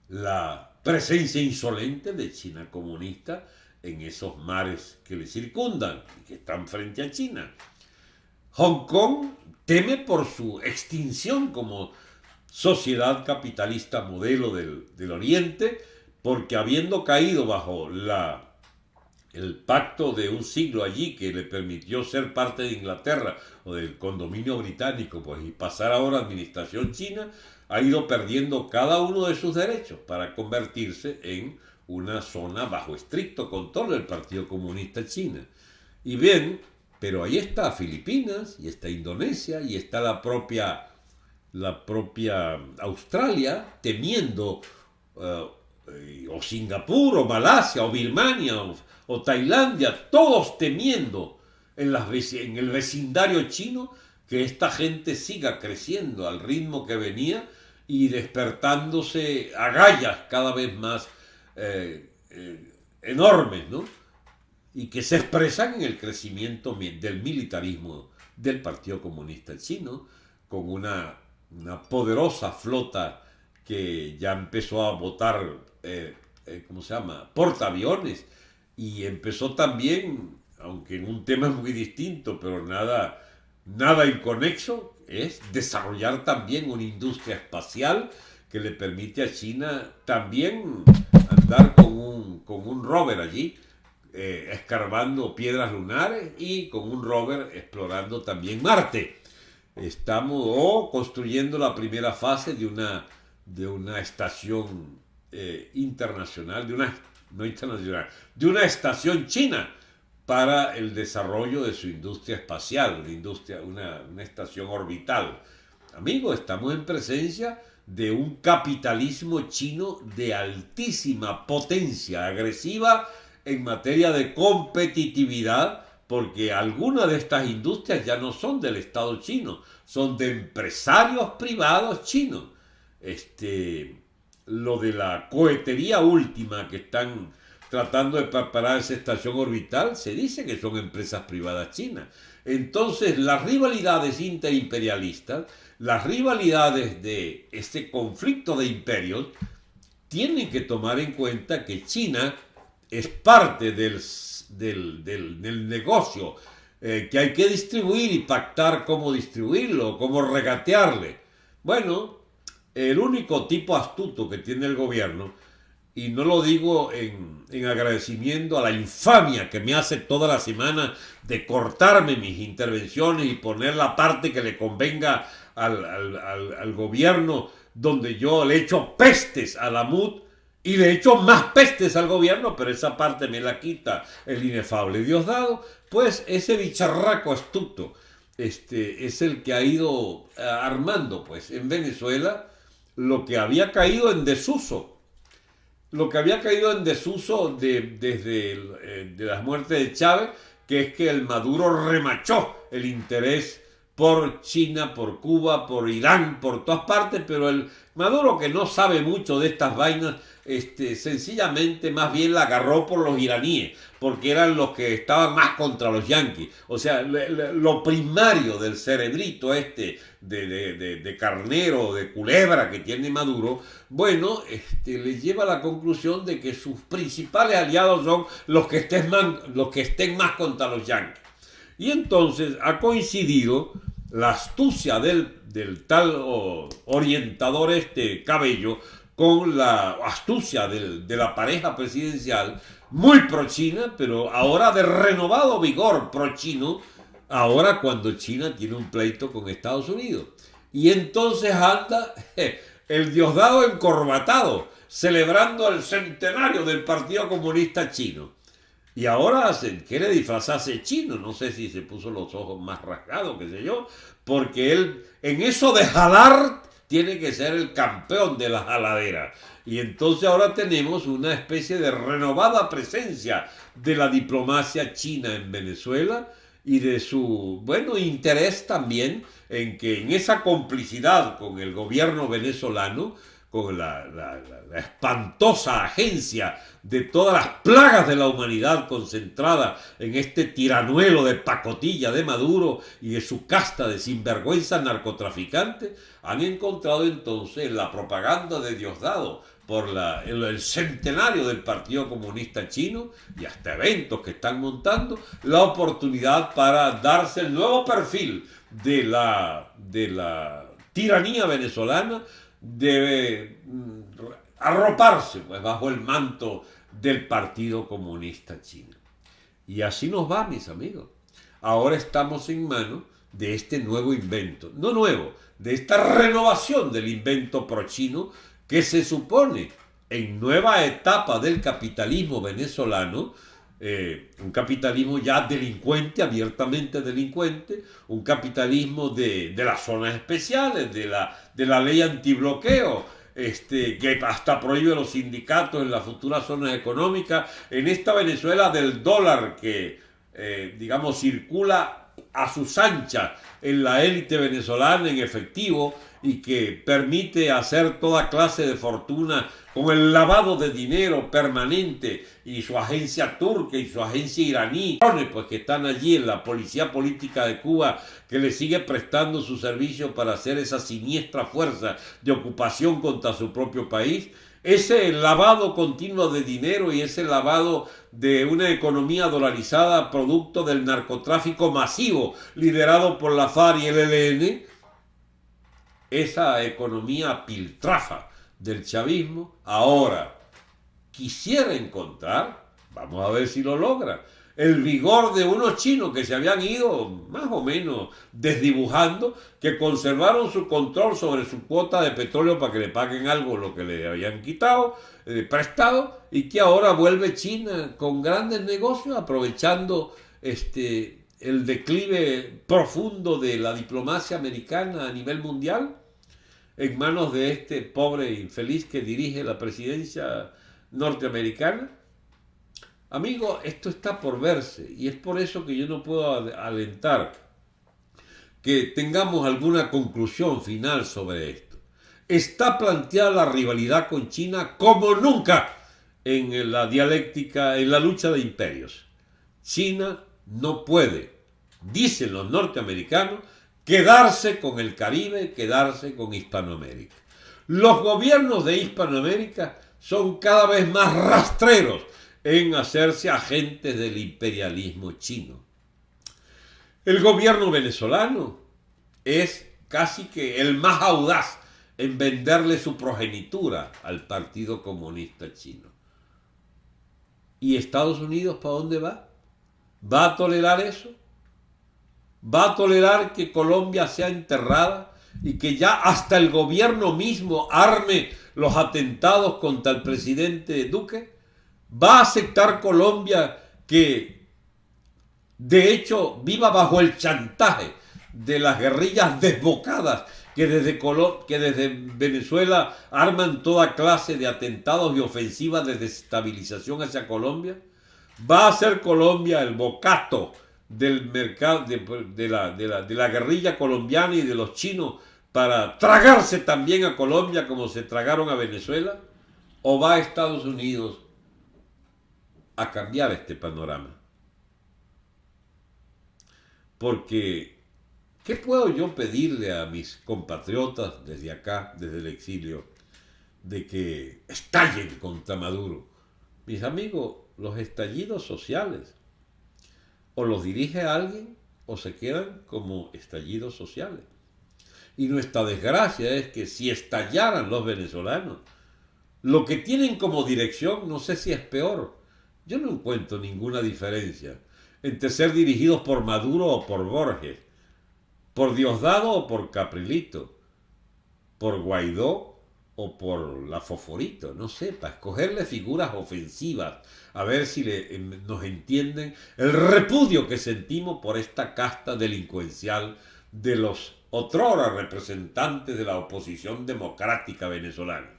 la presencia insolente de China comunista en esos mares que le circundan y que están frente a China. Hong Kong teme por su extinción como sociedad capitalista modelo del, del Oriente, porque habiendo caído bajo la el pacto de un siglo allí que le permitió ser parte de Inglaterra o del condominio británico pues, y pasar ahora a administración china, ha ido perdiendo cada uno de sus derechos para convertirse en una zona bajo estricto control del Partido Comunista China. Y bien, pero ahí está Filipinas y está Indonesia y está la propia, la propia Australia temiendo, eh, o Singapur, o Malasia, o Birmania, o, Tailandia, todos temiendo en, las, en el vecindario chino que esta gente siga creciendo al ritmo que venía y despertándose agallas cada vez más eh, eh, enormes, ¿no? Y que se expresan en el crecimiento del militarismo del Partido Comunista Chino, con una, una poderosa flota que ya empezó a votar, eh, ¿cómo se llama?, portaaviones, y empezó también, aunque en un tema muy distinto, pero nada, nada inconexo, es desarrollar también una industria espacial que le permite a China también andar con un, con un rover allí, eh, escarbando piedras lunares y con un rover explorando también Marte. Estamos o construyendo la primera fase de una, de una estación eh, internacional, de una, no internacional, de una estación china para el desarrollo de su industria espacial, una, industria, una, una estación orbital. Amigos, estamos en presencia de un capitalismo chino de altísima potencia agresiva en materia de competitividad, porque algunas de estas industrias ya no son del Estado chino, son de empresarios privados chinos. Este, lo de la cohetería última que están tratando de preparar esa estación orbital, se dice que son empresas privadas chinas. Entonces, las rivalidades interimperialistas, las rivalidades de este conflicto de imperios, tienen que tomar en cuenta que China es parte del, del, negocio eh, que hay que distribuir y pactar cómo distribuirlo, cómo regatearle. Bueno, el único tipo astuto que tiene el gobierno y no lo digo en, agradecimiento a la infamia que me hace toda la semana de cortarme mis intervenciones y poner la parte que le convenga al, gobierno, donde yo le echo pestes a la MUD y le echo más pestes al gobierno, pero esa parte me la quita el inefable Diosdado, pues ese bicharraco astuto este, es el que ha ido eh, armando pues en Venezuela lo que había caído en desuso. Lo que había caído en desuso de, desde eh, de las muertes de Chávez, que es que el Maduro remachó el interés por China, por Cuba, por Irán, por todas partes, pero el Maduro que no sabe mucho de estas vainas, este, sencillamente más bien la agarró por los iraníes, porque eran los que estaban más contra los yanquis. O sea, lo primario del cerebrito este de, de, carnero, de culebra que tiene Maduro, bueno, este, le lleva a la conclusión de que sus principales aliados son los que estén más, los que estén más contra los yanquis. Y entonces ha coincidido la astucia del, del tal orientador este cabello con la astucia de la pareja presidencial, muy pro-China, pero ahora de renovado vigor pro-chino, ahora cuando China tiene un pleito con Estados Unidos. Y entonces anda el Diosdado encorbatado, celebrando el centenario del Partido Comunista Chino. Y ahora quiere disfrazarse chino, no sé si se puso los ojos más rasgados, qué sé yo, porque él en eso de jalar tiene que ser el campeón de la jaladera. Y entonces ahora tenemos una especie de renovada presencia de la diplomacia china en Venezuela y de su, bueno, interés también en que en esa complicidad con el gobierno venezolano con la, espantosa agencia de todas las plagas de la humanidad concentrada en este tiranuelo de pacotilla de Maduro y de su casta de sinvergüenza narcotraficantes, han encontrado entonces la propaganda de Diosdado por la, el, centenario del Partido Comunista Chino y hasta eventos que están montando, la oportunidad para darse el nuevo perfil de la, de la tiranía venezolana debe mm, arroparse pues, bajo el manto del Partido Comunista Chino. Y así nos va, mis amigos. Ahora estamos en manos de este nuevo invento, no nuevo, de esta renovación del invento pro-chino que se supone en nueva etapa del capitalismo venezolano, eh, un capitalismo ya delincuente, abiertamente delincuente, un capitalismo de, las zonas especiales, de la, de la ley antibloqueo, este, que hasta prohíbe los sindicatos en las futuras zonas económicas, en esta Venezuela del dólar que, eh, digamos, circula a sus anchas en la élite venezolana en efectivo y que permite hacer toda clase de fortuna con el lavado de dinero permanente y su agencia turca y su agencia iraní, pues que están allí en la policía política de Cuba que le sigue prestando su servicio para hacer esa siniestra fuerza de ocupación contra su propio país, ese lavado continuo de dinero y ese lavado de una economía dolarizada producto del narcotráfico masivo liderado por la FARC y el ELN, esa economía piltrafa del chavismo, ahora quisiera encontrar, vamos a ver si lo logra, el vigor de unos chinos que se habían ido más o menos desdibujando, que conservaron su control sobre su cuota de petróleo para que le paguen algo lo que le habían quitado, eh, prestado, y que ahora vuelve China con grandes negocios aprovechando este, el declive profundo de la diplomacia americana a nivel mundial en manos de este pobre infeliz que dirige la presidencia norteamericana? Amigo, esto está por verse y es por eso que yo no puedo alentar que tengamos alguna conclusión final sobre esto. Está planteada la rivalidad con China como nunca en la dialéctica, en la lucha de imperios. China no puede, dicen los norteamericanos, quedarse con el Caribe, quedarse con Hispanoamérica. Los gobiernos de Hispanoamérica son cada vez más rastreros en hacerse agentes del imperialismo chino. El gobierno venezolano es casi que el más audaz en venderle su progenitura al Partido Comunista Chino. ¿Y Estados Unidos para dónde va? ¿Va a tolerar eso? Va a tolerar que Colombia sea enterrada y que ya hasta el gobierno mismo arme los atentados contra el presidente Duque? ¿Va a aceptar Colombia que de hecho viva bajo el chantaje de las guerrillas desbocadas que desde, que desde Venezuela arman toda clase de atentados y ofensivas de desestabilización hacia Colombia? ¿Va a ser Colombia el bocato del mercado, de, la, de, la, de la guerrilla colombiana y de los chinos para tragarse también a Colombia como se tragaron a Venezuela? ¿O va a Estados Unidos a cambiar este panorama? Porque, ¿qué puedo yo pedirle a mis compatriotas desde acá, desde el exilio, de que estallen contra Maduro? Mis amigos, los estallidos sociales o los dirige alguien o se quedan como estallidos sociales. Y nuestra desgracia es que si estallaran los venezolanos, lo que tienen como dirección no sé si es peor. Yo no encuentro ninguna diferencia entre ser dirigidos por Maduro o por Borges, por Diosdado o por Caprilito, por Guaidó o por la Foforito, no sé, para escogerle figuras ofensivas, a ver si em, nos entienden el repudio que sentimos por esta casta delincuencial de los otrora representantes de la oposición democrática venezolana.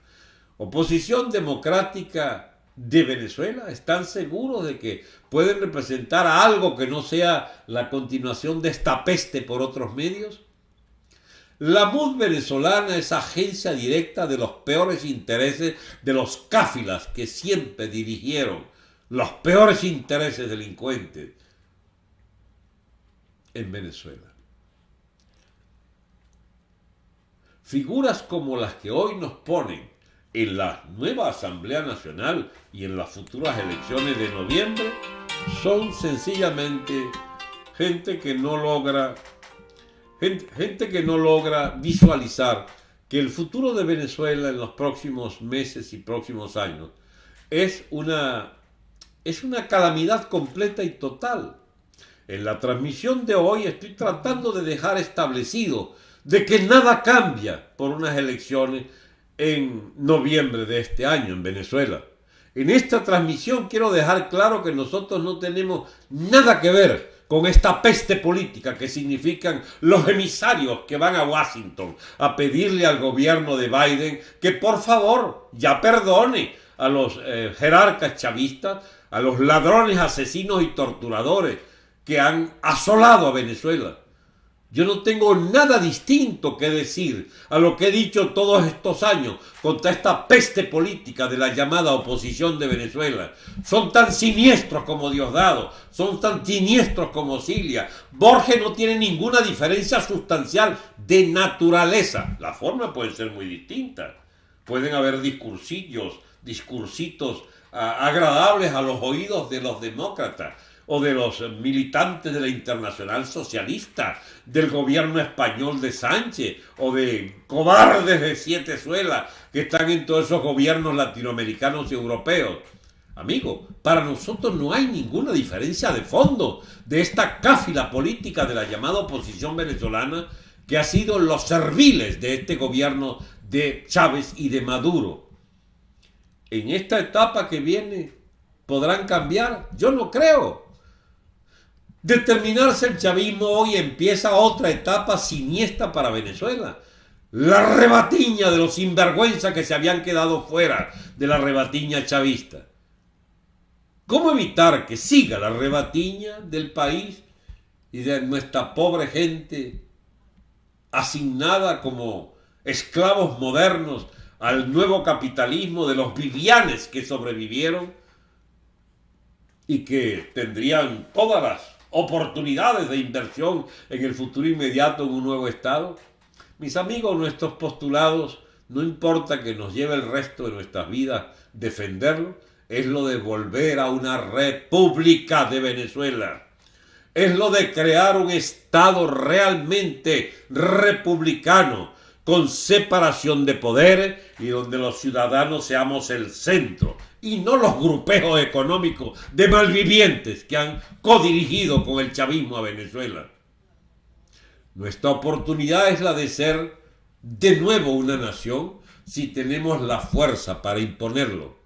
Oposición democrática de Venezuela, ¿están seguros de que pueden representar algo que no sea la continuación de esta peste por otros medios? La MUD venezolana es agencia directa de los peores intereses de los cáfilas que siempre dirigieron los peores intereses delincuentes en Venezuela. Figuras como las que hoy nos ponen en la nueva Asamblea Nacional y en las futuras elecciones de noviembre son sencillamente gente que no logra gente, que no logra visualizar que el futuro de Venezuela en los próximos meses y próximos años es una, es una calamidad completa y total. En la transmisión de hoy estoy tratando de dejar establecido de que nada cambia por unas elecciones en noviembre de este año en Venezuela. En esta transmisión quiero dejar claro que nosotros no tenemos nada que ver con esta peste política que significan los emisarios que van a Washington a pedirle al gobierno de Biden que por favor ya perdone a los eh, jerarcas chavistas, a los ladrones, asesinos y torturadores que han asolado a Venezuela. Yo no tengo nada distinto que decir a lo que he dicho todos estos años contra esta peste política de la llamada oposición de Venezuela. Son tan siniestros como Diosdado, son tan siniestros como Cilia. Borges no tiene ninguna diferencia sustancial de naturaleza. La forma puede ser muy distinta. Pueden haber discursillos, discursitos ah, agradables a los oídos de los demócratas o de los militantes de la Internacional Socialista, del gobierno español de Sánchez o de cobardes de Siete Suelas que están en todos esos gobiernos latinoamericanos y europeos. Amigo, para nosotros no hay ninguna diferencia de fondo de esta cáfila política de la llamada oposición venezolana que ha sido los serviles de este gobierno de Chávez y de Maduro. En esta etapa que viene, ¿podrán cambiar? Yo no creo. Determinarse el chavismo hoy empieza otra etapa siniestra para Venezuela. La rebatiña de los sinvergüenza que se habían quedado fuera de la rebatiña chavista. ¿Cómo evitar que siga la rebatiña del país y de nuestra pobre gente asignada como esclavos modernos al nuevo capitalismo de los vivianes que sobrevivieron y que tendrían todas las oportunidades de inversión en el futuro inmediato en un nuevo Estado? Mis amigos, nuestros postulados, no importa que nos lleve el resto de nuestras vidas defenderlo, es lo de volver a una república de Venezuela. Es lo de crear un Estado realmente republicano, con separación de poderes y donde los ciudadanos seamos el centro y no los grupejos económicos de malvivientes que han codirigido con el chavismo a Venezuela. Nuestra oportunidad es la de ser de nuevo una nación si tenemos la fuerza para imponerlo.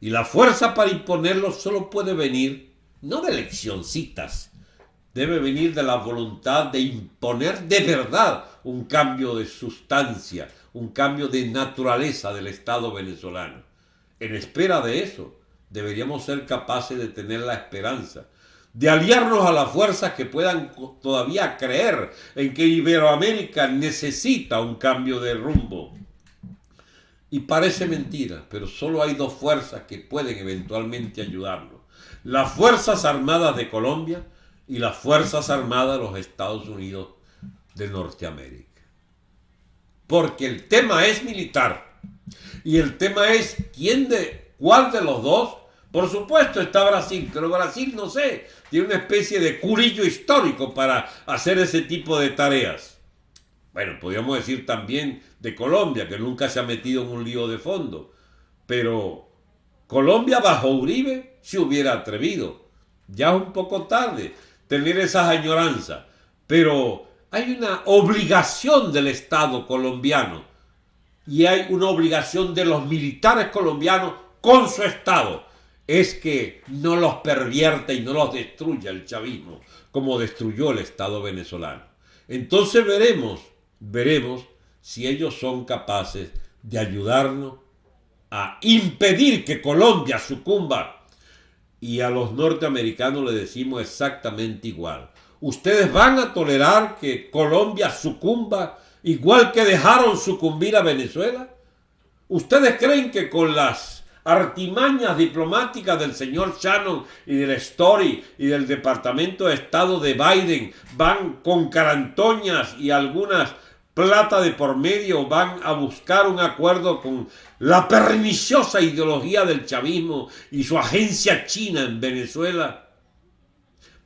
Y la fuerza para imponerlo solo puede venir no de eleccioncitas, debe venir de la voluntad de imponer de verdad un cambio de sustancia, un cambio de naturaleza del Estado venezolano en espera de eso, deberíamos ser capaces de tener la esperanza, de aliarnos a las fuerzas que puedan todavía creer en que Iberoamérica necesita un cambio de rumbo. Y parece mentira, pero solo hay dos fuerzas que pueden eventualmente ayudarnos. Las Fuerzas Armadas de Colombia y las Fuerzas Armadas de los Estados Unidos de Norteamérica. Porque el tema es militar y el tema es quién de cuál de los dos. Por supuesto está Brasil, pero Brasil no sé, tiene una especie de curillo histórico para hacer ese tipo de tareas. Bueno, podríamos decir también de Colombia, que nunca se ha metido en un lío de fondo. Pero Colombia bajo Uribe se hubiera atrevido. Ya es un poco tarde tener esas añoranzas. Pero hay una obligación del Estado colombiano y hay una obligación de los militares colombianos con su Estado, es que no los pervierta y no los destruya el chavismo, como destruyó el Estado venezolano. Entonces veremos, veremos si ellos son capaces de ayudarnos a impedir que Colombia sucumba. Y a los norteamericanos le decimos exactamente igual. Ustedes van a tolerar que Colombia sucumba igual que dejaron sucumbir a Venezuela? ¿Ustedes creen que con las artimañas diplomáticas del señor Shannon y del Story y del Departamento de Estado de Biden van con carantoñas y algunas plata de por medio, van a buscar un acuerdo con la perniciosa ideología del chavismo y su agencia china en Venezuela.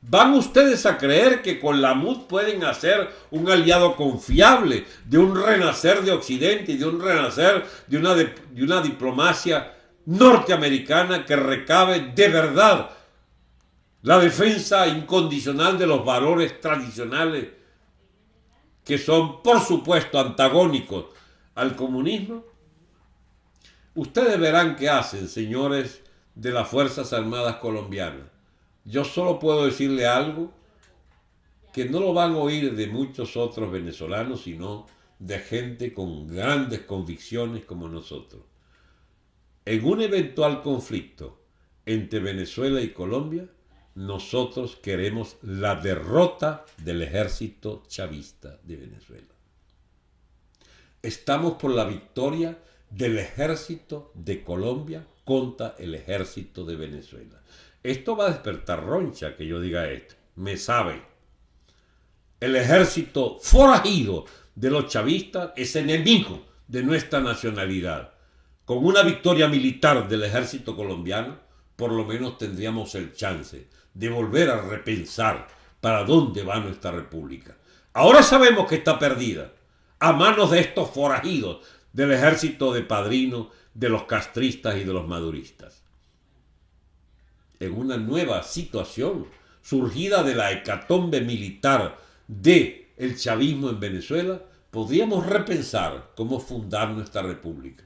¿Van ustedes a creer que con la MUD pueden hacer un aliado confiable de un renacer de Occidente y de un renacer de una, de, una diplomacia norteamericana que recabe de verdad la defensa incondicional de los valores tradicionales que son por supuesto antagónicos al comunismo? Ustedes verán qué hacen, señores de las Fuerzas Armadas colombianas. Yo solo puedo decirle algo que no lo van a oír de muchos otros venezolanos, sino de gente con grandes convicciones como nosotros. En un eventual conflicto entre Venezuela y Colombia, nosotros queremos la derrota del ejército chavista de Venezuela. Estamos por la victoria del ejército de Colombia contra el ejército de Venezuela. Esto va a despertar roncha que yo diga esto. Me sabe. El ejército forajido de los chavistas es enemigo de nuestra nacionalidad. Con una victoria militar del ejército colombiano, por lo menos tendríamos el chance de volver a repensar para dónde va nuestra república. Ahora sabemos que está perdida a manos de estos forajidos del ejército de padrino, de los castristas y de los maduristas. En una nueva situación surgida de la hecatombe militar de el chavismo en Venezuela, podríamos repensar cómo fundar nuestra república.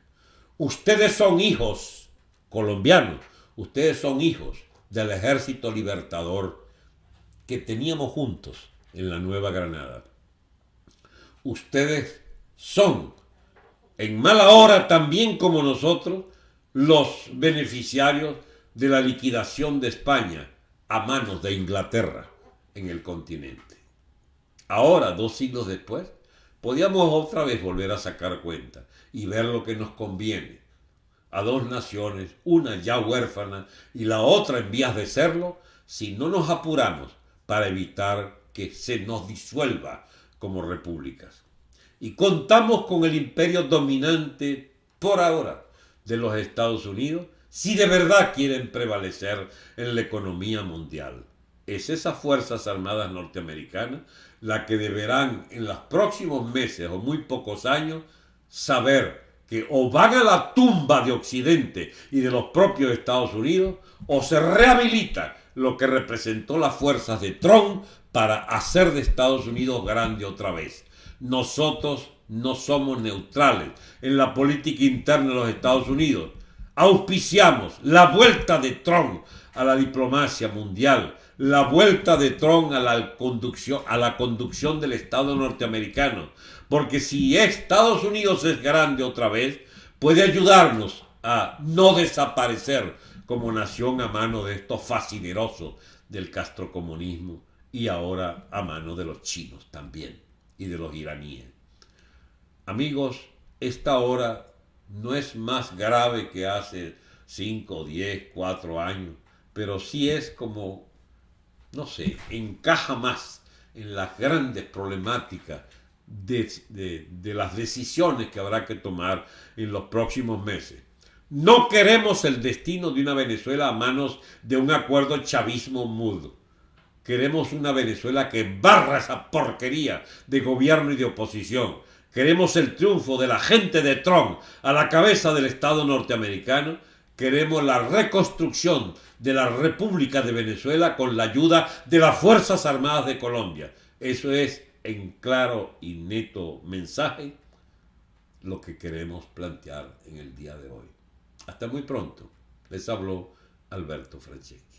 Ustedes son hijos colombianos, ustedes son hijos del ejército libertador que teníamos juntos en la Nueva Granada. Ustedes son, en mala hora también como nosotros, los beneficiarios de la liquidación de España a manos de Inglaterra en el continente. Ahora, dos siglos después, podíamos otra vez volver a sacar cuenta y ver lo que nos conviene a dos naciones, una ya huérfana y la otra en vías de serlo, si no nos apuramos para evitar que se nos disuelva como repúblicas. Y contamos con el imperio dominante por ahora de los Estados Unidos si de verdad quieren prevalecer en la economía mundial. Es esas Fuerzas Armadas norteamericanas la que deberán en los próximos meses o muy pocos años saber que o van a la tumba de Occidente y de los propios Estados Unidos, o se rehabilita lo que representó las fuerzas de Trump para hacer de Estados Unidos grande otra vez. Nosotros no somos neutrales en la política interna de los Estados Unidos. Auspiciamos la vuelta de Trump a la diplomacia mundial, la vuelta de Trump a la conducción, a la conducción del Estado norteamericano, porque si Estados Unidos es grande otra vez, puede ayudarnos a no desaparecer como nación a mano de estos fascinerosos del castrocomunismo y ahora a mano de los chinos también y de los iraníes. Amigos, esta hora no es más grave que hace 5, 10, 4 años, pero sí es como, no sé, encaja más en las grandes problemáticas de, las decisiones que habrá que tomar en los próximos meses. No queremos el destino de una Venezuela a manos de un acuerdo chavismo mudo. Queremos una Venezuela que barra esa porquería de gobierno y de oposición. Queremos el triunfo de la gente de Trump a la cabeza del Estado norteamericano. Queremos la reconstrucción de la República de Venezuela con la ayuda de las Fuerzas Armadas de Colombia. Eso es en claro y neto mensaje lo que queremos plantear en el día de hoy. Hasta muy pronto. Les habló Alberto Franceschi.